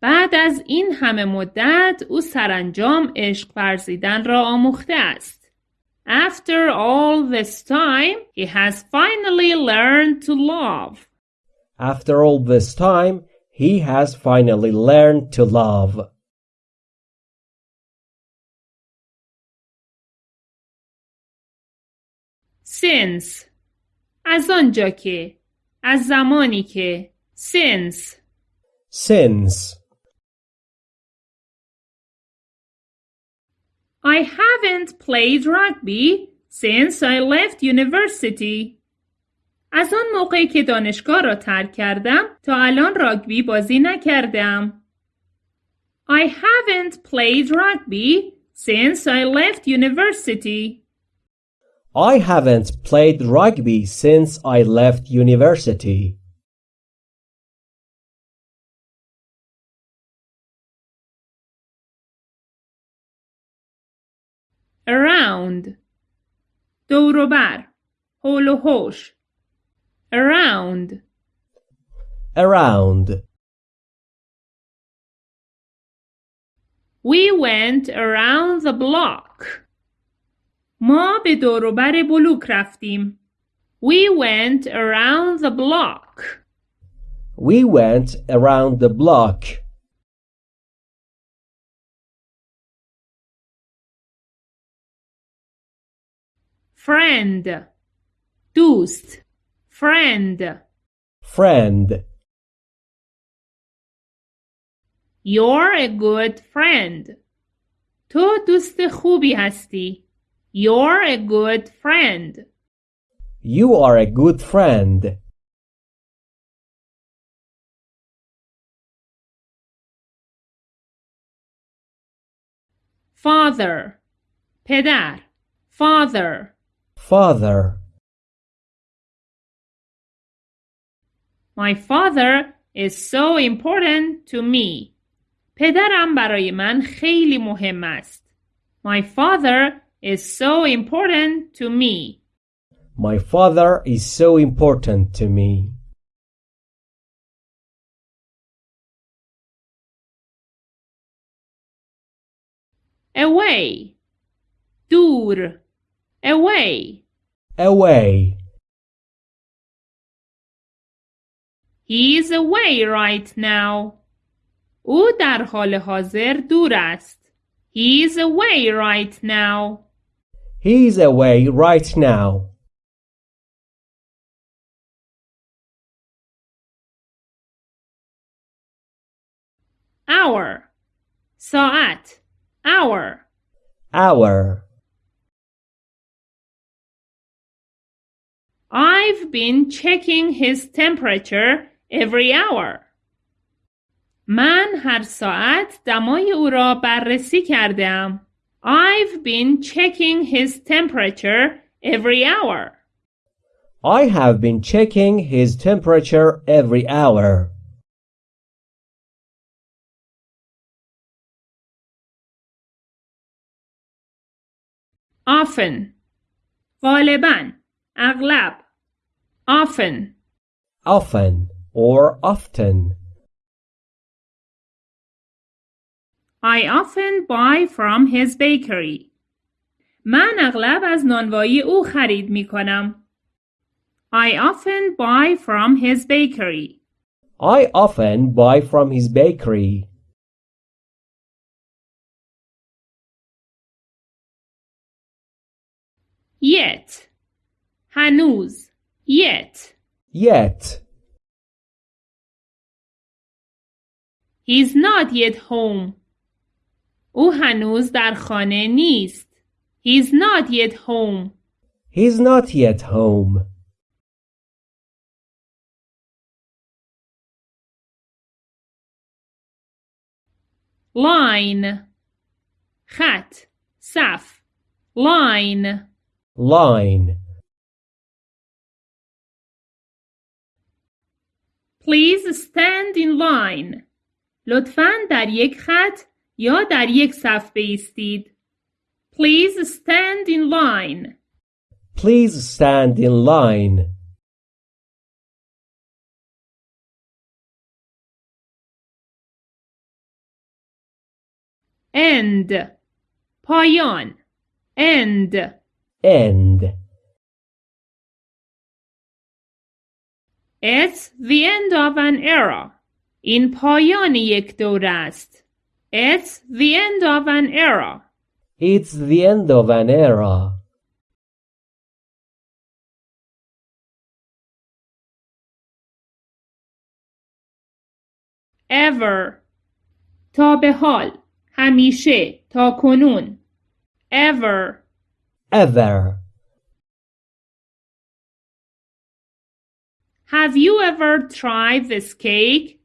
S2: بعد از این همه مدت او سرانجام عشق ورزیدن را آموخته است. After all this time, he has finally learned to love.
S1: After all this time, he has finally learned to love.
S2: Since از آنجا که از زمانی که since
S1: Since.
S2: I haven't played rugby since I left university. از آن موقعی که دانشگاه را ترک کردم تا الان راگبی بازی نکردم. I haven't played rugby since I left university.
S1: I haven't played rugby since I left university.
S2: Around دور و بر حول و حوش Around
S1: Around.
S2: We went around the block. ما به دور و بر بلوک رفتیم. We went around the block.
S1: We went around the block.
S2: Friend دوست Friend
S1: Friend.
S2: You're a good friend. تو دوست خوبی هستی. You're a good friend.
S1: You are a good friend.
S2: Father پدر Father
S1: Father.
S2: My father is so important to me. پدرم برای من خیلی مهم است. My father is so important to me.
S1: My father is so important to me.
S2: Away دور Away
S1: Away.
S2: He is away right now. او در حال حاضر دور است. He is away right now.
S1: He is away right now.
S2: Hour ساعت Hour
S1: Hour.
S2: I've been checking his temperature every hour. من هر ساعت دمای او را بررسی کردم. I've been checking his temperature every hour.
S1: I have been checking his temperature every hour.
S2: often. غالبا اغلب often.
S1: Often or often.
S2: I often buy from his bakery. من اغلب از نانوایی او خرید می کنم. I often buy from his bakery.
S1: I often buy from his bakery.
S2: Yet. هنوز. Yet.
S1: Yet.
S2: He's not yet home. او هنوز در خانه نیست. He's not yet home.
S1: He's not yet home.
S2: line خط صف line
S1: Line.
S2: Please stand in line. لطفاً در یک خط یا در یک صف بایستید. Please stand in line.
S1: Please stand in line.
S2: End. پایان. End.
S1: End.
S2: It's the end of an era. این پایان یک دوره است. It's the end of an era.
S1: It's the end of an era.
S2: Ever. تا به حال. همیشه. تا کنون. Ever.
S1: Ever.
S2: Have you ever tried this cake?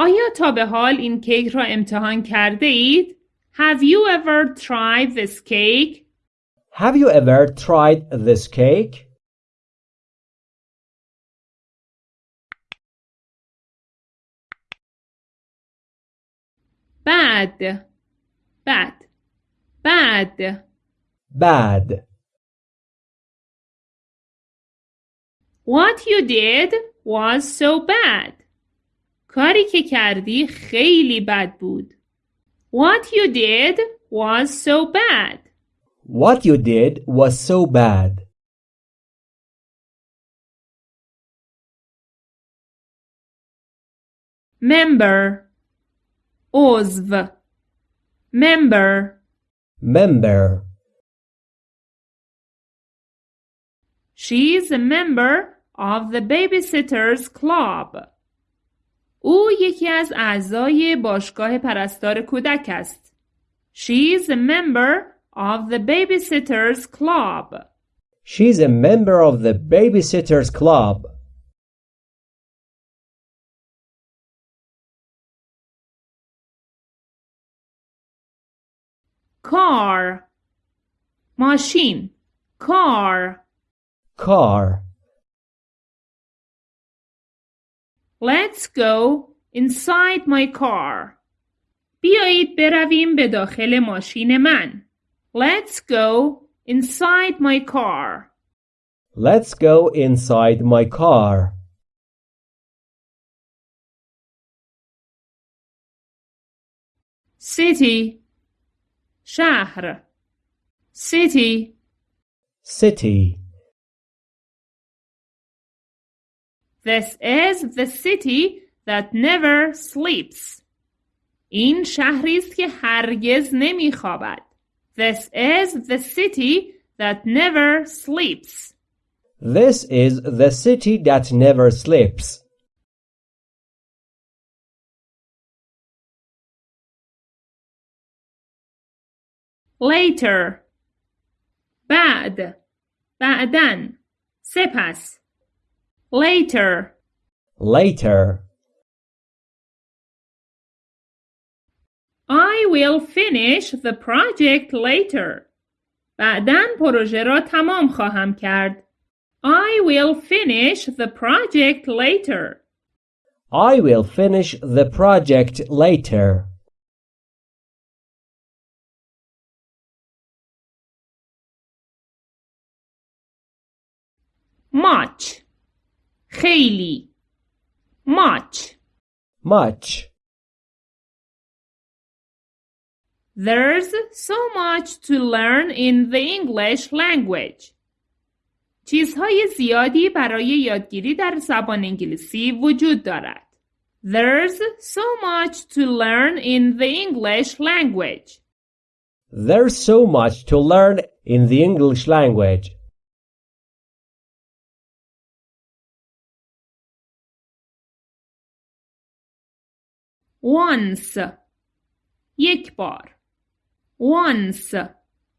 S2: آیا تا به حال این کیک را امتحان کرده اید؟ Have you ever tried this cake?
S1: Have you ever tried this cake?
S2: Bad. Bad. Bad.
S1: Bad.
S2: What you did was so bad. کاری که کردی خیلی بد بود. What you did was so bad.
S1: What you did was so bad.
S2: Member. عضو. Member.
S1: Member.
S2: She's a member of the babysitters club. او یکی از اعضای باشگاه پرستار کودک است. She's a member of the babysitters club.
S1: She's a member of the babysitters club.
S2: Car. ماشین. Car.
S1: Car.
S2: Let's go inside my car. بیایید برویم به داخل ماشین من. Let's go inside my car.
S1: Let's go inside my car.
S2: City. شهر. City.
S1: City.
S2: This is the city that never sleeps. این شهری است که هرگز نمیخوابد. This is the city that never sleeps.
S1: This is the city that never sleeps.
S2: Later. بعد. بعدن. سپس. Later.
S1: Later.
S2: I will finish the project later. بعداً پروژه را تمام خواهم کرد. I will finish the project later.
S1: I will finish the project later.
S2: much خیلی much
S1: much.
S2: There's so much to learn in the English language. چیزهای زیادی برای یادگیری در زبان انگلیسی وجود دارد. There's so much to learn in the English language.
S1: There's so much to learn in the English language.
S2: Once یک بار Once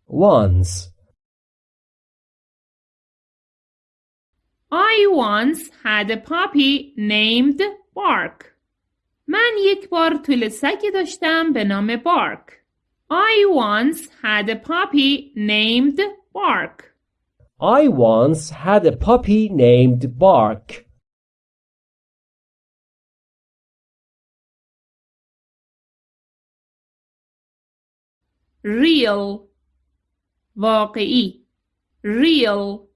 S1: Once.
S2: I once had a puppy named Bark. من یک بار طول سگی داشتم به نام بارک. I once had a puppy named Bark.
S1: I once had a puppy named Bark.
S2: Real واقعی Real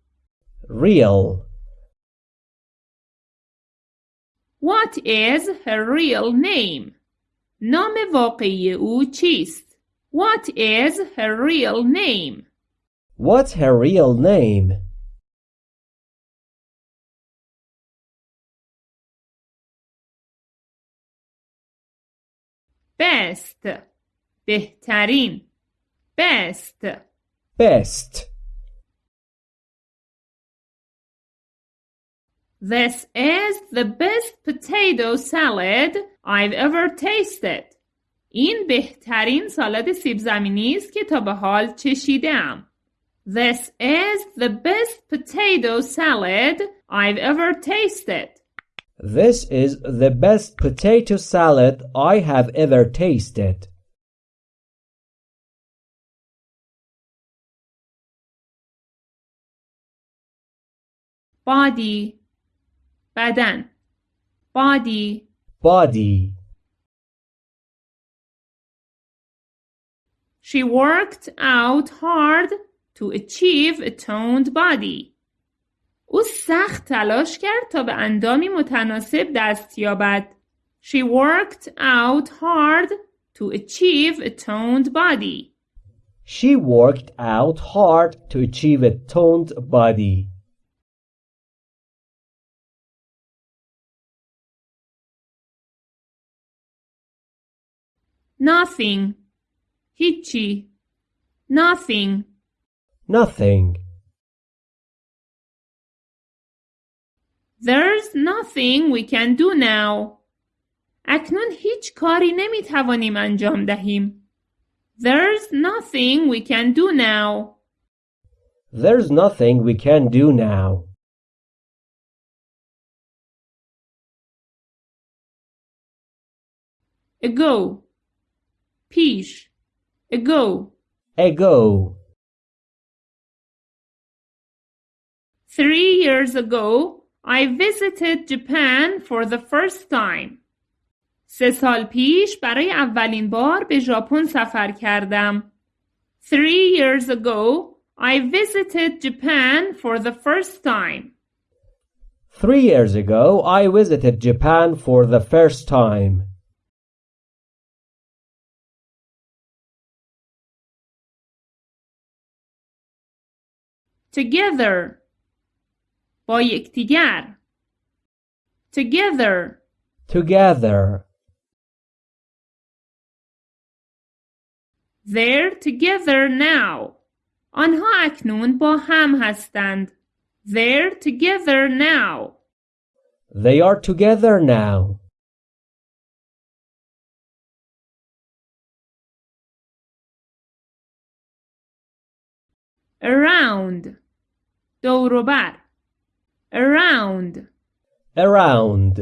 S1: Real.
S2: What is her real name? نام واقعی او چیست؟ What is her real name?
S1: What's her real name?
S2: Best بهترین Best
S1: Best.
S2: This is the best potato salad I've ever tasted. این بهترین سالاد سیب زمینی است که تا به حال چشیدم. This is the best potato salad I've ever tasted.
S1: This is the best potato salad I have ever tasted.
S2: Body بدن body
S1: Body.
S2: She worked out hard to achieve a toned body. او سخت تلاش کرد تا به اندامی متناسب دست یابد. She worked out hard to achieve a toned body.
S1: She worked out hard to achieve a toned body.
S2: Nothing. هیچی. Nothing.
S1: Nothing.
S2: There's nothing we can do now. اکنون هیچ کاری نمی توانیم انجام دهیم. There's nothing we can do now.
S1: There's nothing we can do now.
S2: Ago. پیش. Ago.
S1: Ago.
S2: Three years ago, I visited Japan for the first time. سه سال پیش برای اولین بار به ژاپن سفر کردم. Three years ago, I visited Japan for the first time.
S1: Three years ago, I visited Japan for the first time.
S2: Together. با یکدیگر. Together.
S1: Together.
S2: They're together now. آنها اکنون با هم هستند. They're together now.
S1: They are together now.
S2: Around. دور و بر. Around.
S1: Around.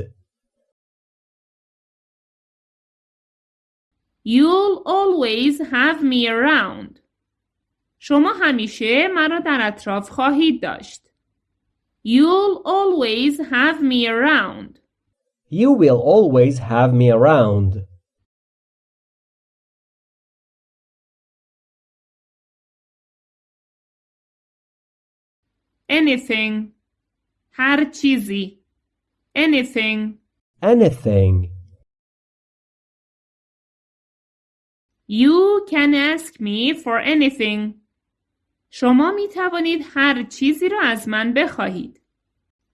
S2: You'll always have me around. شما همیشه مرا در اطراف خواهید داشت. You'll always have me around.
S1: You will always have me around.
S2: Anything. هر چیزی anything
S1: anything.
S2: You can ask me for anything شما می توانید هر چیزی را از من بخواهید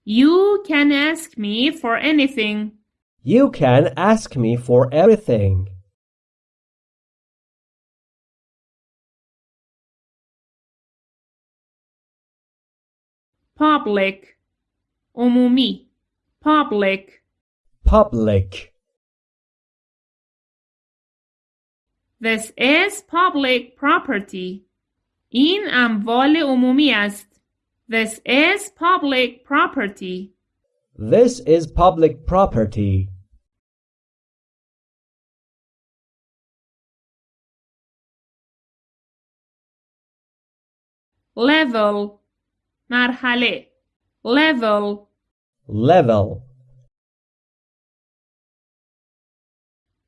S2: You can ask me for anything
S1: You can ask me for everything.
S2: public عمومی public
S1: Public.
S2: This is public property. این اموال عمومی است. This is public property.
S1: This is public property.
S2: Level مرحله level
S1: Level.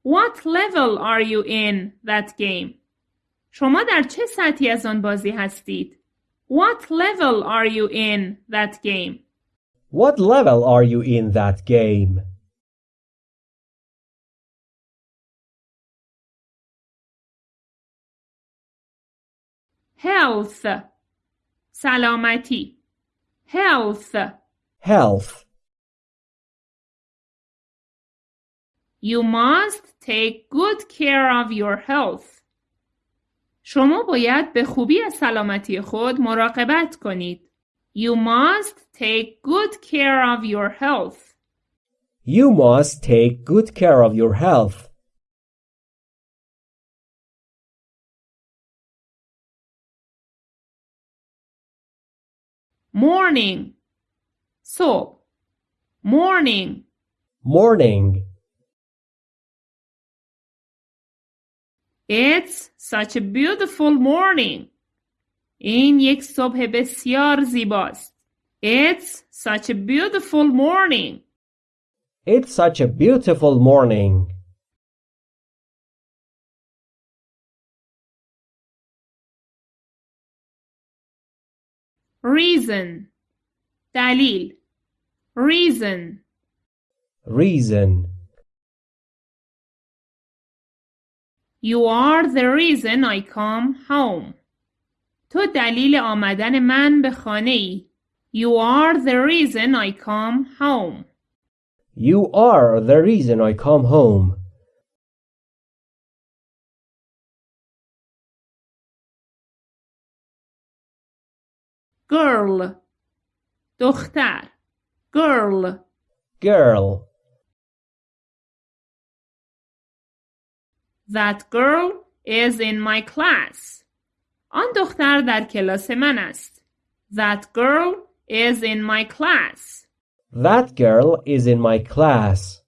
S2: What level are you in that game? شما در چه سطحی از آن بازی هستید؟ What level are you in that game?
S1: What level are you in that game?
S2: Health سلامتی Health
S1: Health.
S2: You must take good care of your health. شما باید به خوبی از سلامتی خود مراقبت کنید. You must take good care of your health.
S1: You must take good care of your health.
S2: Morning صبح Morning
S1: Morning.
S2: It's such a beautiful morning. این یک صبح بسیار زیباست. It's such a beautiful morning.
S1: It's such a beautiful morning.
S2: Reason دلیل Reason
S1: Reason.
S2: You are the reason I come home. تو دلیل آمدن من به خانه ای. You are the reason I come home.
S1: You are the reason I come home.
S2: Girl دختر Girl
S1: Girl.
S2: That girl is in my class. آن دختر در کلاس من است. That girl is in my class.
S1: That girl is in my class.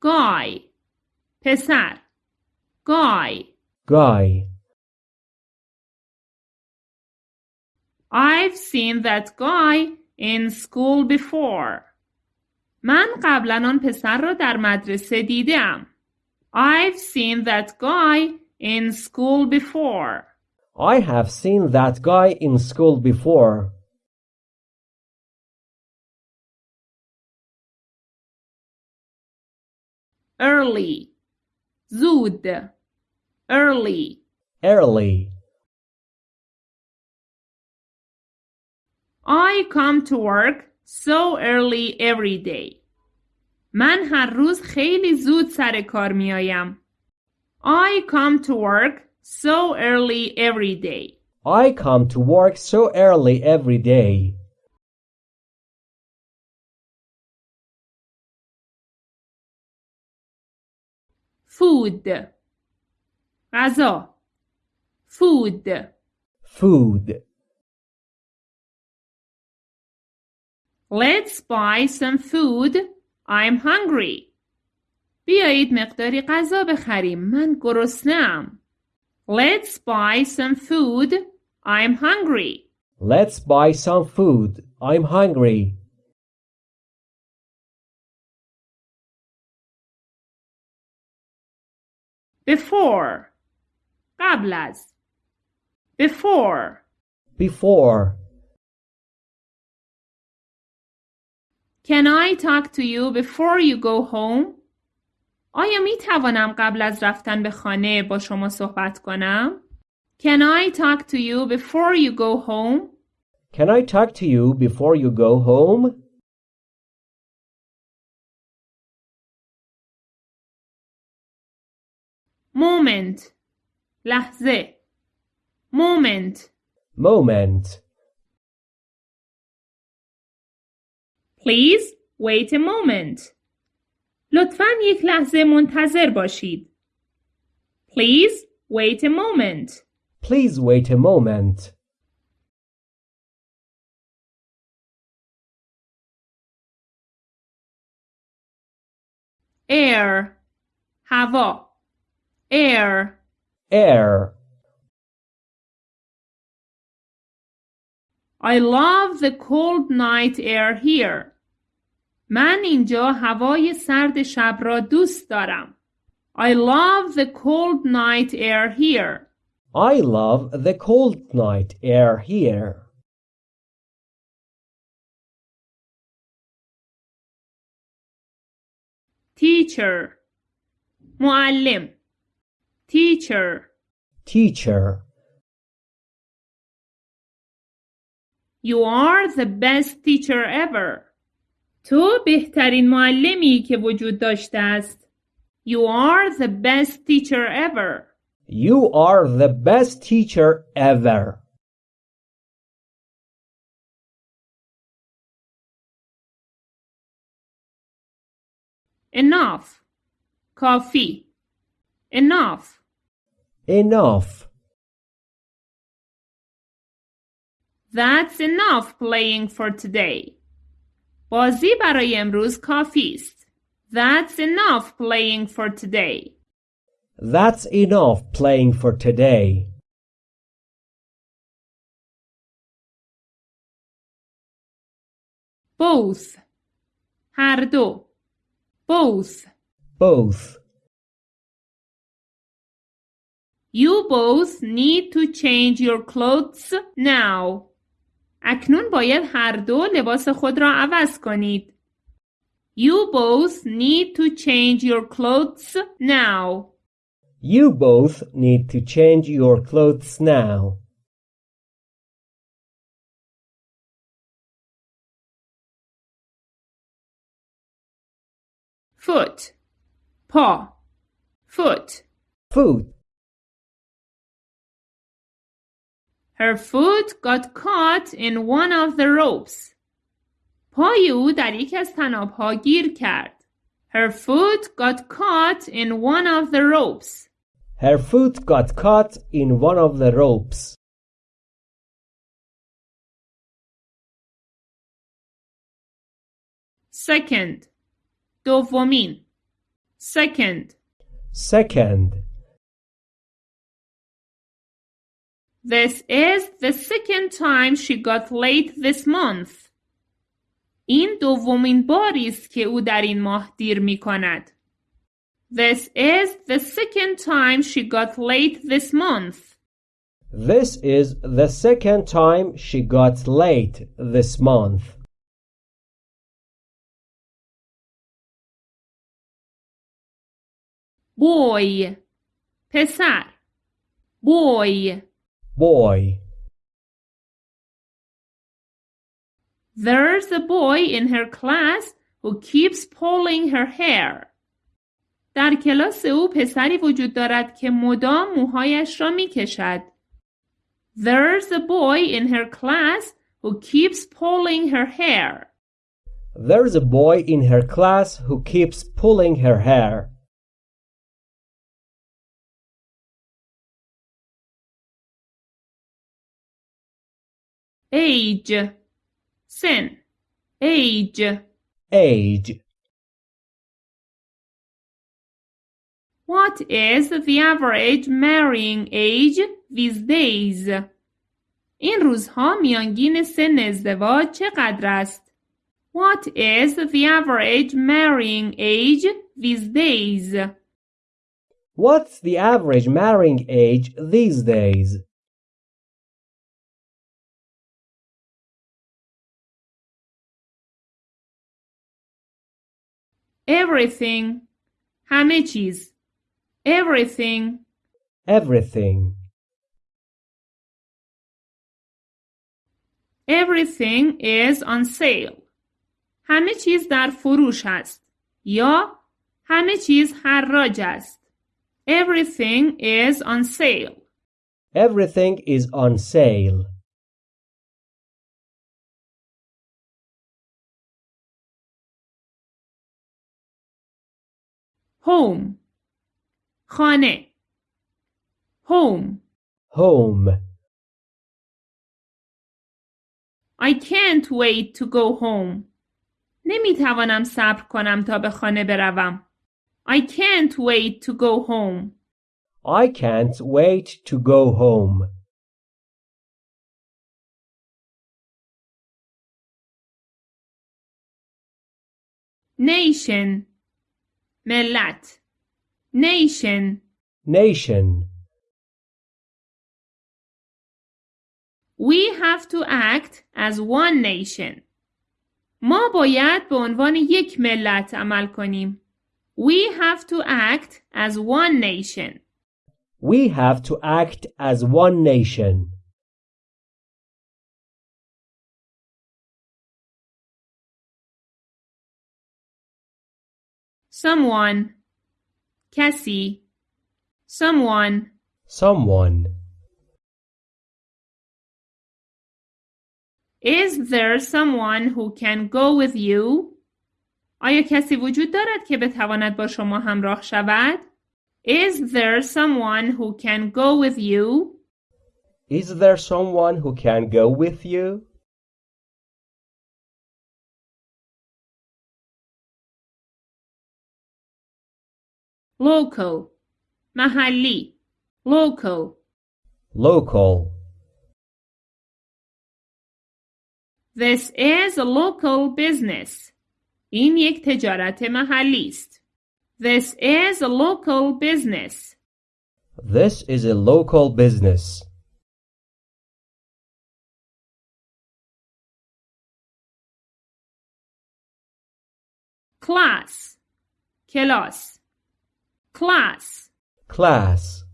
S2: Guy پسر Guy
S1: Guy.
S2: I've seen that guy in school before. من قبلا آن پسر را در مدرسه دیدم. I've seen that guy in school before.
S1: I have seen that guy in school before.
S2: Early زود early
S1: Early.
S2: I come to work so early every day. من هر روز خیلی زود سر کار می آیم. I come to work so early every day.
S1: I come to work so early every day.
S2: Food غذا Food
S1: Food.
S2: Let's buy some food. I'm hungry. بیایید مقداری غذا بخریم. من گرسنه‌ام. Let's buy some food. I'm hungry.
S1: Let's buy some food. I'm hungry.
S2: Before قبل از before
S1: before.
S2: Can I talk to you before you go home? آیا می توانم قبل از رفتن به خانه با شما صحبت کنم؟ Can I talk to you before you go home?
S1: Can I talk to you before you go home?
S2: moment لحظه moment
S1: Moment.
S2: Please wait a moment. لطفاً یک لحظه منتظر باشید. Please wait a moment.
S1: Please wait a moment.
S2: Air هوا air
S1: Air.
S2: I love the cold night air here. من اینجا هوای سرد شب را دوست دارم. I love the cold night air here.
S1: I love the cold night air here.
S2: Teacher معلم Teacher
S1: Teacher.
S2: You are the best teacher ever. تو بهترین معلمی که وجود داشته است. You are the best teacher ever.
S1: You are the best teacher ever.
S2: Enough. کافی. Enough.
S1: Enough.
S2: That's enough playing for today. بازی برای امروز کافی است. That's enough playing for today.
S1: That's enough playing for today.
S2: Both. هر دو. Both.
S1: Both.
S2: You both need to change your clothes now. اکنون باید هر دو لباس خود را عوض کنید. You both need to change your clothes now.
S1: You both need to change your clothes now.
S2: Foot. پا. Foot.
S1: Foot.
S2: Her foot got caught in one of the ropes. پای او در یکی از تنابها گیر کرد. Her foot got caught in one of the ropes.
S1: Her foot got caught in one of the ropes.
S2: Second. دومین. Second.
S1: Second.
S2: This is the second time she got late this month. این دومین باری است که او در این ماه دیر می کند. This is the second time she got late this month.
S1: This is the second time she got late this month.
S2: Boy. پسر. Boy.
S1: Boy.
S2: There's a boy in her class who keeps pulling her hair. در کلاس او پسری وجود دارد که مدام موهایش را می کشد. There's a boy in her class who keeps pulling her hair.
S1: There's a boy in her class who keeps pulling her hair.
S2: Age. Sin. Age.
S1: Age.
S2: What is the average marrying age these days? این روزها میانگین سن ازدواج چقدر است؟ What is the average marrying age these days?
S1: What's the average marrying age these days?
S2: everything همه چیز everything
S1: everything,
S2: everything is on sale همه چیز در فروش است یا همه چیز حراج است everything is on sale
S1: everything is on sale.
S2: home خانه home
S1: Home,
S2: I can't wait to go home نمی توانم صبر کنم تا به خانه بروم I can't wait to go home
S1: I can't wait to go home.
S2: nation ملت nation
S1: Nation,
S2: We have to act as one nation. ما باید به عنوان یک ملت عمل کنیم. We have to act as one nation.
S1: we have to act as one nation.
S2: Someone. کسی. Someone.
S1: Someone.
S2: Is there someone who can go with you? آیا کسی وجود دارد که بتواند با شما همراه شود؟ Is there someone who can go with you?
S1: Is there someone who can go with you?
S2: Local. محلی. Local.
S1: Local.
S2: This is a local business. این یک تجارت محلی است. This is a local business.
S1: This is a local business.
S2: Class. کلاس. Class.
S1: Class.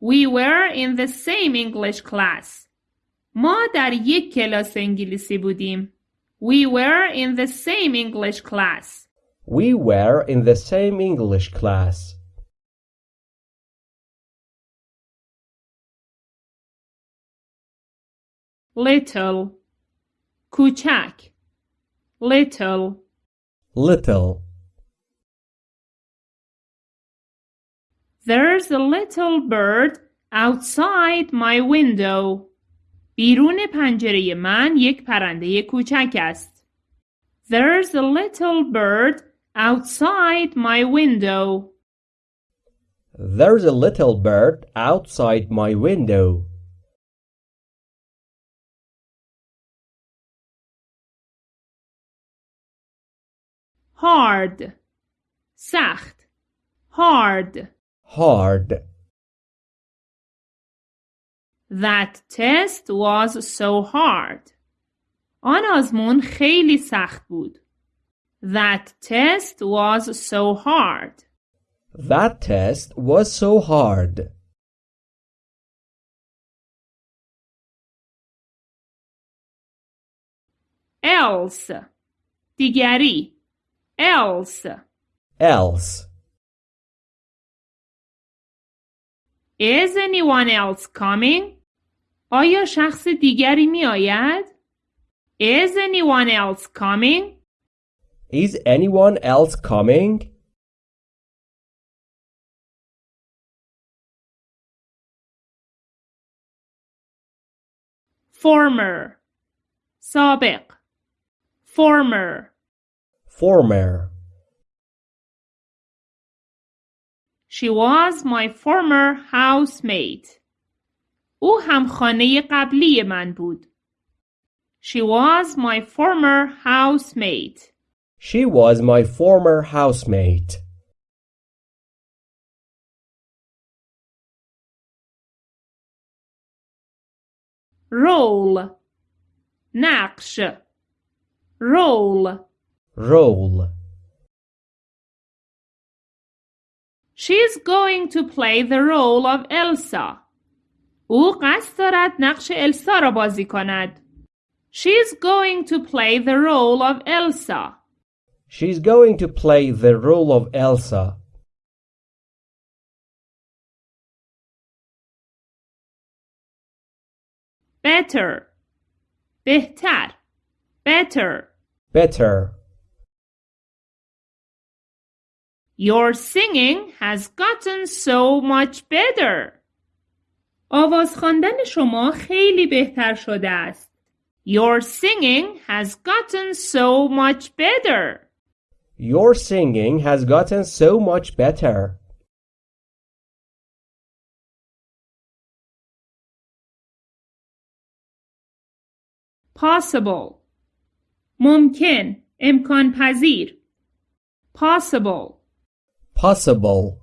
S2: We were in the same English class. ما در یک کلاس انگلیسی بودیم. We were in the same English class.
S1: We were in the same English class.
S2: Little. کوچک. Little.
S1: Little.
S2: There's a little bird outside my window. بیرون پنجره من یک پرنده کوچک است. There's a little bird outside my window.
S1: There's a little bird outside my window.
S2: Hard. سخت. Hard.
S1: Hard.
S2: That test was so hard. آن آزمون خیلی سخت بود. That test was so hard.
S1: That test was so hard.
S2: Else. دیگری. Else.
S1: Else.
S2: Is anyone else coming? آیا شخص دیگری می آید؟ Is anyone else coming?
S1: Is anyone else coming?
S2: Former. سابق. Former.
S1: former
S2: She was my former housemate. او همخانه قبلی من بود. She was my former housemate.
S1: She was my former housemate.
S2: Role. نقش. Role.
S1: Role.
S2: She's going to play the role of Elsa. او قصد دارد نقش السا را بازی کند. She's going to play the role of Elsa.
S1: She's going to play the role of Elsa.
S2: Better. بهتر. Better.
S1: Better.
S2: Your singing has gotten so much better. آواز خواندن شما خیلی بهتر شده است. Your singing has gotten so much better.
S1: Your singing has gotten so much better.
S2: Possible. ممکن. امکان پذیر. Possible.
S1: Possible.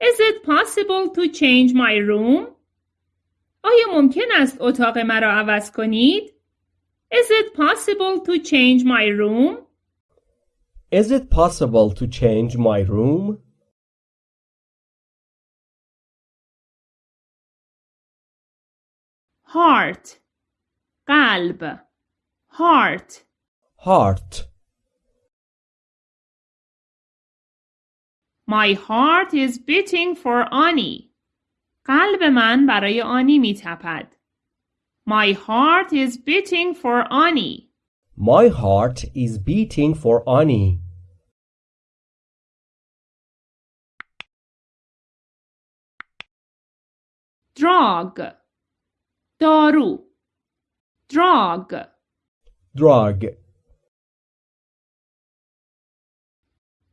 S2: Is it possible to change my room? آیا ممکن است اتاق مرا عوض کنید؟ Is it possible to change my room?
S1: Is it possible to change my room?
S2: Heart. قلب. Heart.
S1: Heart.
S2: My heart is beating for Annie. قلب من برای آنی می تپد. My heart is beating for Annie.
S1: My heart is beating for Annie.
S2: Drug. دارو. Drug.
S1: Drug.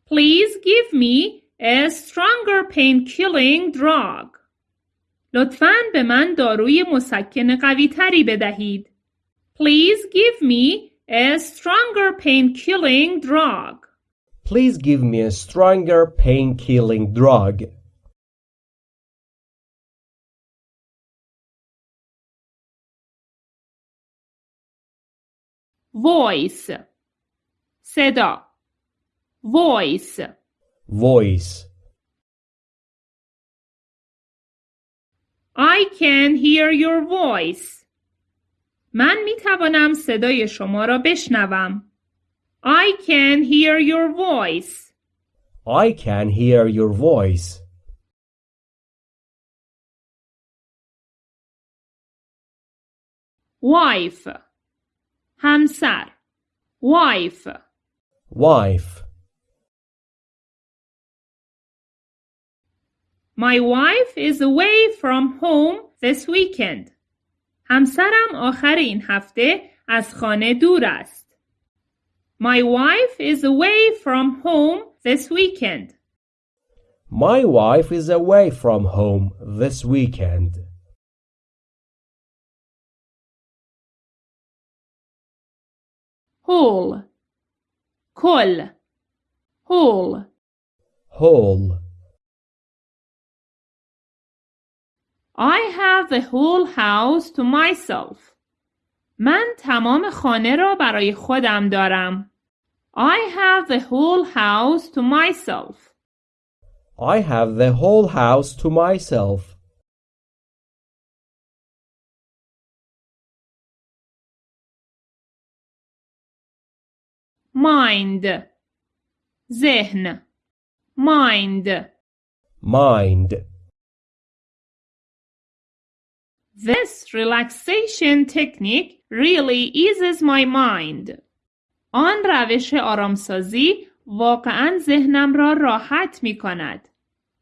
S2: Please give me a stronger pain-killing drug. لطفاً به من داروی مسکن قوی تری بدهید. Please give me a stronger pain-killing drug.
S1: Please give me a stronger pain-killing drug.
S2: Voice. صدا. Voice.
S1: Voice.
S2: I can hear your voice. من می توانم صدای شما را بشنوم. I can hear your voice.
S1: I can hear your voice.
S2: Wife. همسر. Wife.
S1: Wife.
S2: My wife is away from home this weekend. همسرم آخر این هفته از خانه دور است. My wife is away from home this weekend.
S1: My wife is away from home this weekend.
S2: Whole. کل. Whole.
S1: Whole.
S2: I have the whole house to myself. من تمام خانه را برای خودم دارم. I have the whole house to myself.
S1: I have the whole house to myself.
S2: Mind. ذهن. Mind.
S1: Mind.
S2: This relaxation technique really eases my mind. آن روش آرامسازی واقعا ذهنم را راحت می کند.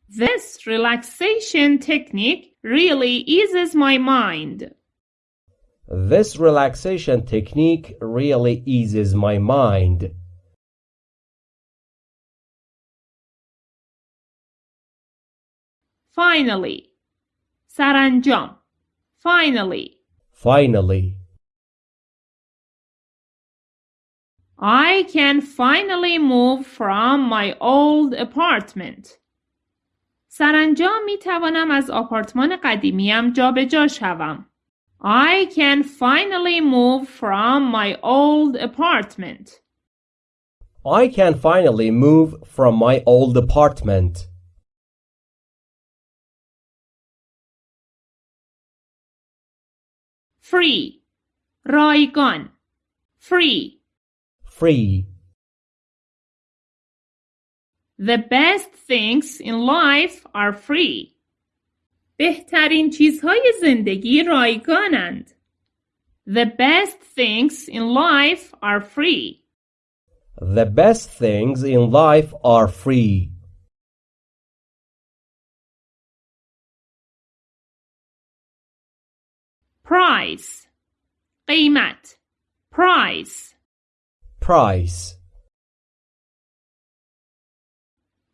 S2: This relaxation technique really eases my mind.
S1: This relaxation technique really eases my mind.
S2: Finally. سرانجام. Finally.
S1: Finally.
S2: I can finally move from my old apartment. سرانجام می توانم از آپارتمان قدیمیم جابجا شوم. I can finally move from my old apartment.
S1: I can finally move from my old apartment.
S2: Free. رایگان. Free.
S1: Free.
S2: The best things in life are free. بهترین چیزهای زندگی رایگانند. The best things in life are free.
S1: The best things in life are free.
S2: Price. قیمت. Price.
S1: Price.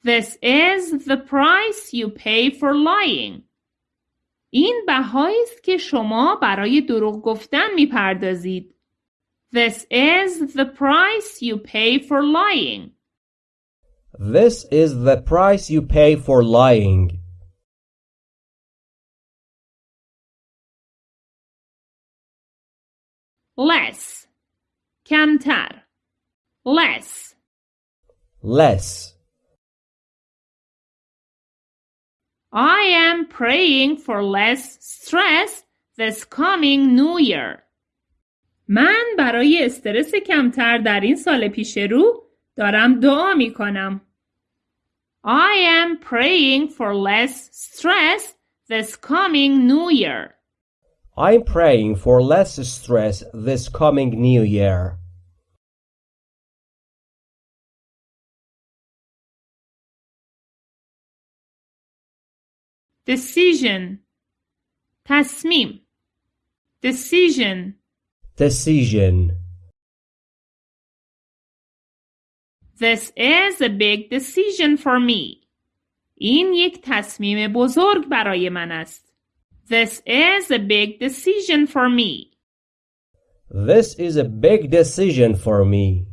S2: This is the price you pay for lying. این بهایی است که شما برای دروغ گفتن میپردازید. This is the price you pay for lying.
S1: This is the price you pay for lying.
S2: Less. کمتر. Less.
S1: Less.
S2: I am praying for less stress this coming new year. من برای استرس کمتر در این سال پیش رو دارم دعا می کنم. I am praying for less stress this coming new year.
S1: I'm praying for less stress this coming new year.
S2: Decision تصمیم Decision
S1: Decision.
S2: This is a big decision for me. این یک تصمیم بزرگ برای من است. This is a big decision for me.
S1: This is a big decision for me.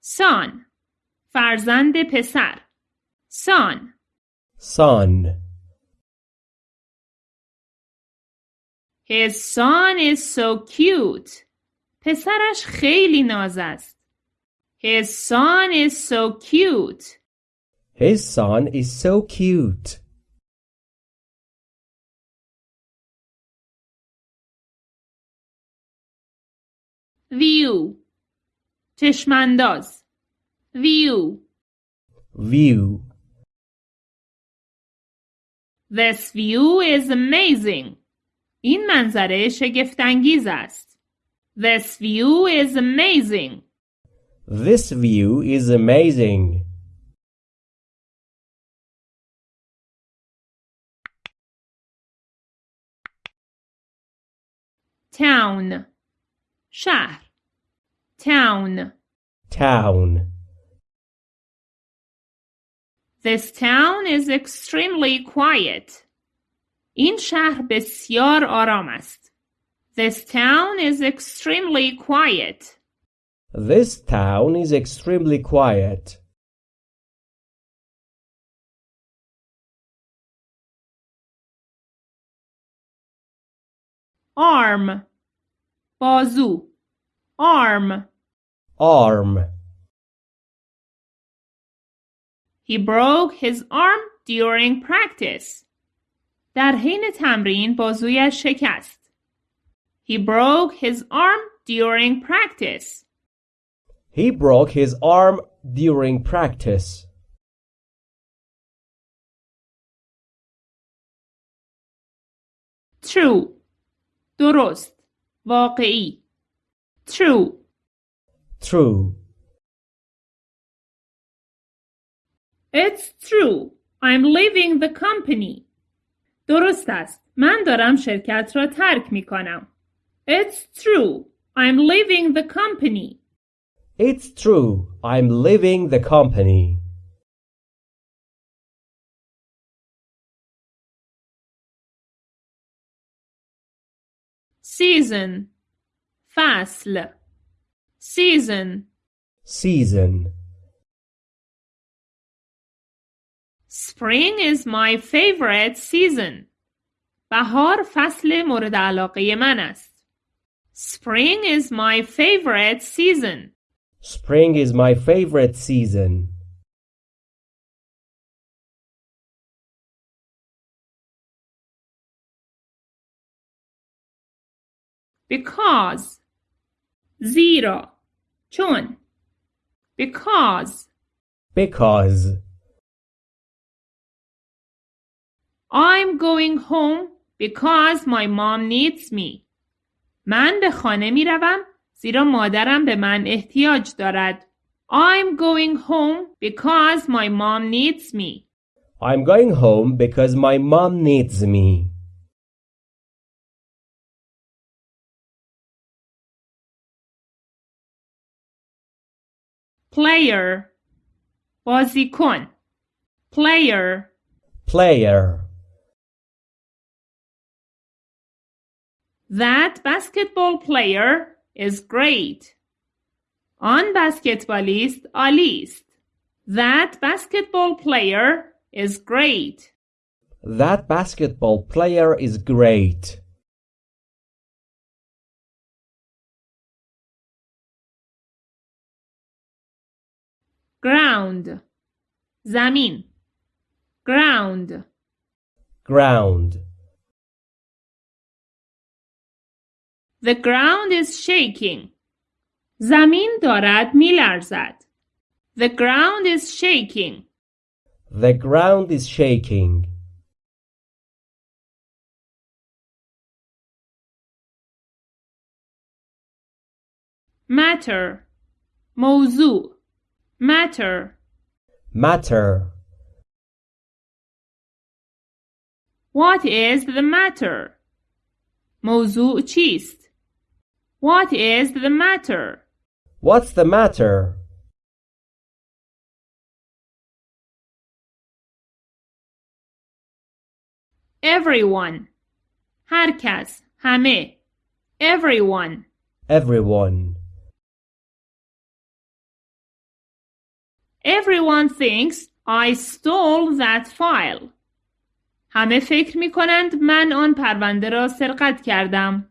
S2: Son فرزند پسر Son
S1: Son.
S2: His son is so cute. پسرش خیلی ناز است. His son is so cute.
S1: His son is so cute.
S2: View چشمانداز View
S1: View.
S2: This view is amazing. این منظره شگفتانگیز است. This view is amazing.
S1: This view is amazing.
S2: Town شهر Town
S1: Town.
S2: This town is extremely quiet. این شهر بسیار آرام است. This town is extremely quiet.
S1: This town is extremely quiet.
S2: Arm بازو Arm
S1: Arm.
S2: He broke his arm during practice. در حین تمرین بازویش شکست. He broke his arm during practice.
S1: He broke his arm during practice.
S2: True. درست. واقعی. True.
S1: True.
S2: It's true. I'm leaving the company. درست است. من دارم شرکت را ترک می کنم. It's true. I'm leaving the company.
S1: It's true. I'm leaving the company.
S2: Season. فصل. Season.
S1: Season.
S2: Spring is my favorite season. بهار فصل مورد علاقه من است. Spring is my favorite season.
S1: Spring is my favorite season.
S2: Because زیرا چون because
S1: Because
S2: I'm going home because my mom needs me. من به خانه می روم زیرا مادرم به من احتیاج دارد. I'm going home because my mom needs me.
S1: I'm going home because my mom needs me.
S2: Player بازیکن Player
S1: Player.
S2: That basketball player is great. آن بسکتبالیست عالی است. That basketball player is great.
S1: That basketball player is great.
S2: Ground زمین Ground
S1: Ground.
S2: The ground is shaking. زمین دارد میلرزد. The ground is shaking.
S1: The ground is shaking.
S2: Matter موضوع Matter
S1: Matter.
S2: What is the matter? موضوع چیست؟ What is the matter?
S1: What's the matter?
S2: Everyone هر کس همه Everyone
S1: Everyone.
S2: Everyone thinks I stole that file. همه فکر می کنند من آن پرونده را سرقت کردم.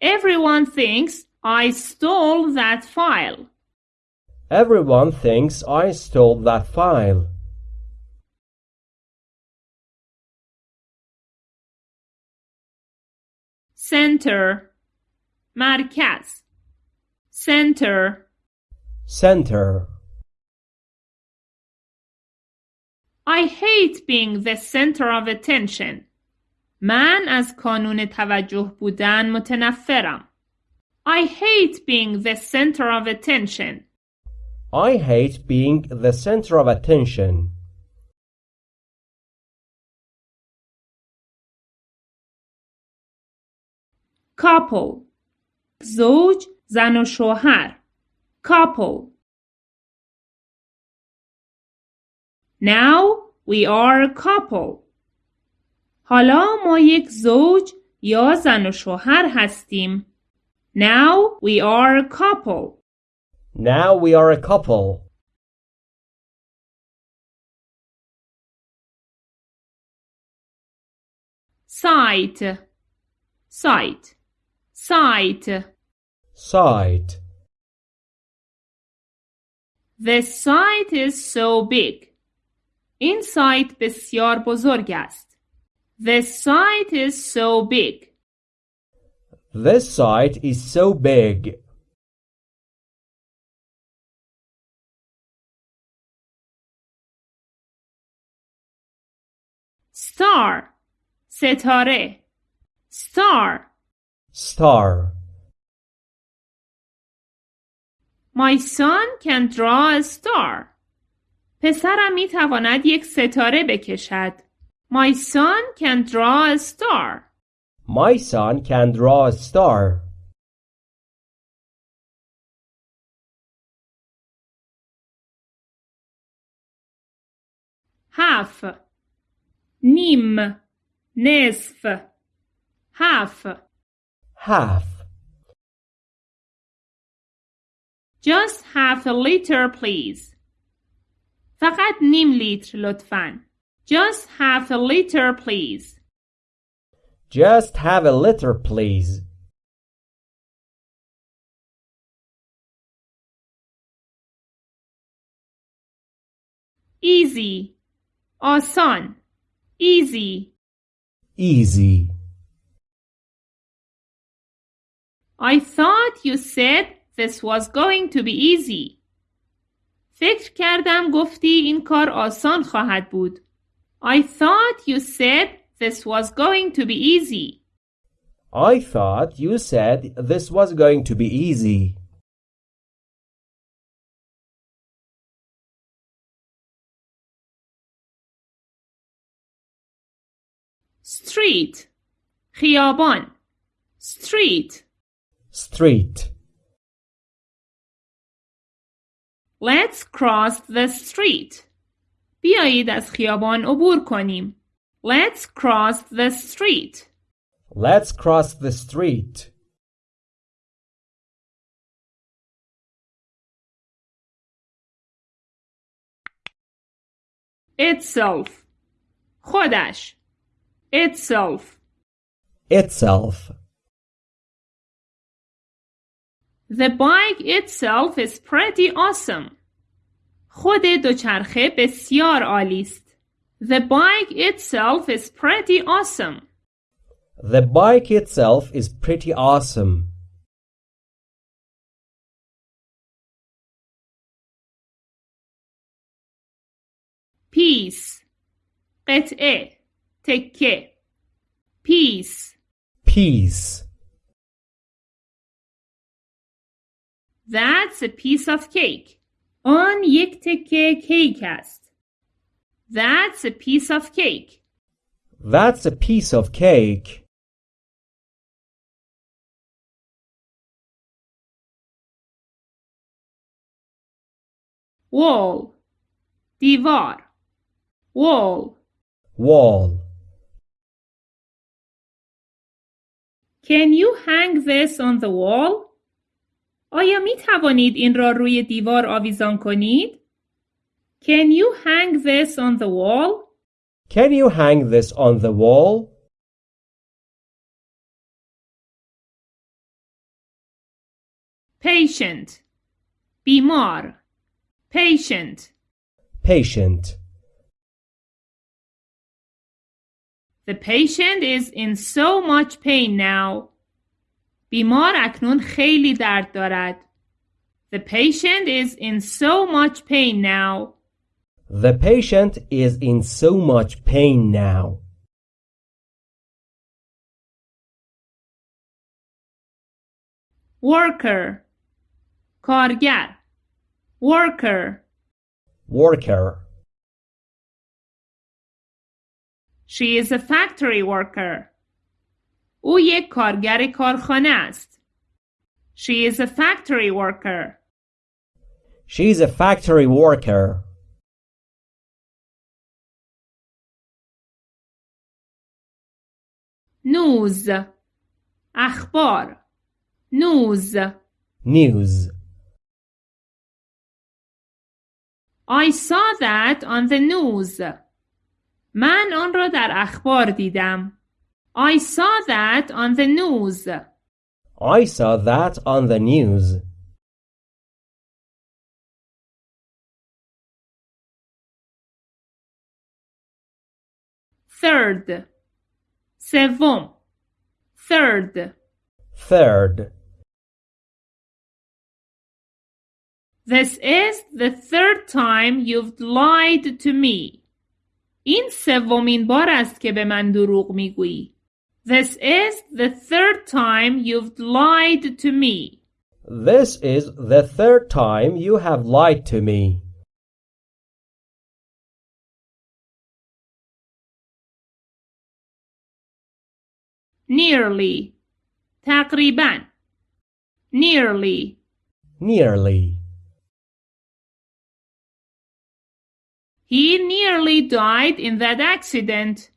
S2: Everyone thinks I stole that file.
S1: Everyone thinks I stole that file.
S2: Center Marquez, Center
S1: Center
S2: I hate being the center of attention. من از کانون توجه بودن متنفرم. I hate being the center of attention.
S1: I hate being the center of attention.
S2: couple زوج زن و شوهر couple Now we are a couple. حالا ما یک زوج یا زن و شوهر هستیم. Now we are a couple.
S1: Now we are a couple.
S2: Site site site
S1: Site.
S2: The site is so big. این سایت بسیار بزرگ است. The site is so big.
S1: This site is so big.
S2: Star ستاره Star
S1: Star.
S2: My son can draw a star. پسرم می تواند یک ستاره بکشد. My son can draw a star.
S1: My son can draw a star.
S2: half نیم نصف half
S1: Half.
S2: just half a liter please فقط نیم لیتر لطفاً Just half a liter please.
S1: Just have a liter, please.
S2: Easy. آسان. Easy.
S1: Easy.
S2: I thought you said this was going to be easy. فکر کردم گفتی این کار آسان خواهد بود. I thought you said this was going to be easy.
S1: I thought you said this was going to be easy.
S2: Street. خیابان. Street.
S1: Street.
S2: Let's cross the street. بیایید از خیابان عبور کنیم. Let's cross the street.
S1: Let's cross the street.
S2: Itself. خودش. Itself.
S1: Itself.
S2: The bike itself is pretty awesome. خود دوچرخه بسیار عالی است. The bike itself is pretty awesome.
S1: The bike itself is pretty awesome.
S2: Piece. قطعه. تکه. Piece.
S1: Peace.
S2: That's a piece of cake. آن یک تکه کیک است. That's a piece of cake.
S1: That's a piece of cake.
S2: Wall. دیوار. Wall.
S1: Wall.
S2: Can you hang this on the wall? آیا می توانید این را روی دیوار آویزان کنید؟ Can you hang this on the wall?
S1: Can you hang this on the wall?
S2: Patient. بیمار. Patient.
S1: Patient.
S2: The patient is in so much pain now. بیمار اکنون خیلی درد دارد. The patient is in so much pain now.
S1: The patient is in so much pain now.
S2: Worker. کارگر. Worker.
S1: Worker.
S2: She is a factory worker. او یک کارگر کارخانه است. She is a factory worker.
S1: She's a factory worker.
S2: News. اخبار. News.
S1: News.
S2: I saw that on the news. من آن را در اخبار دیدم. I saw that on the news.
S1: I saw that on the news.
S2: Third. سوم. Third.
S1: Third.
S2: This is the third time you've lied to me. این سومین بار است که به من دروغ میگویی. This is the third time you've lied to me.
S1: This is the third time you have lied to me.
S2: Nearly. تقریبا. Nearly.
S1: Nearly.
S2: He nearly died in that accident.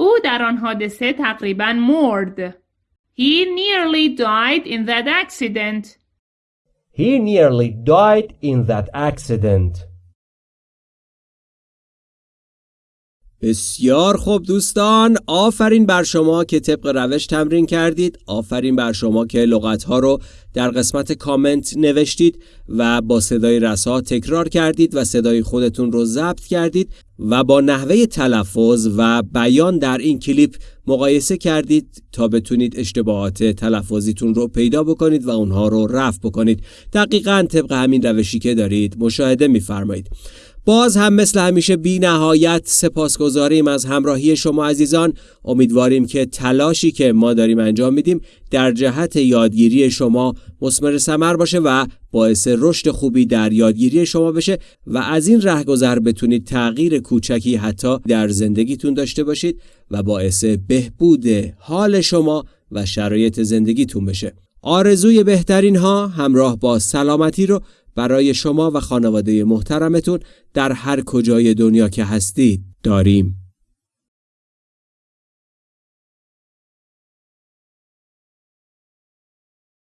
S2: او در آن حادثه تقریبا مرد. He nearly died in that accident.
S1: He nearly died in that accident. بسیار خوب دوستان آفرین بر شما که طبق روش تمرین کردید آفرین بر شما که لغتها رو در قسمت کامنت نوشتید و با صدای رسا تکرار کردید و صدای خودتون رو ضبط کردید و با نحوه تلفظ و بیان در این کلیپ مقایسه کردید تا بتونید اشتباهات تلفظیتون رو پیدا بکنید و اونها رو رفع بکنید. دقیقا طبق همین روشی که دارید مشاهده میفرمایید. باز هم مثل همیشه بی نهایت سپاسگزاریم از همراهی شما عزیزان. امیدواریم که تلاشی که ما داریم انجام میدیم در جهت یادگیری شما مسمر سمر باشه و باعث رشد خوبی در یادگیری شما بشه و از این رهگذر بتونید تغییر کوچکی حتی در زندگیتون داشته باشید و باعث بهبود حال شما و شرایط زندگیتون بشه. آرزوی بهترین ها همراه با سلامتی رو برای شما و خانواده محترمتون در هر کجای دنیا که هستید داریم.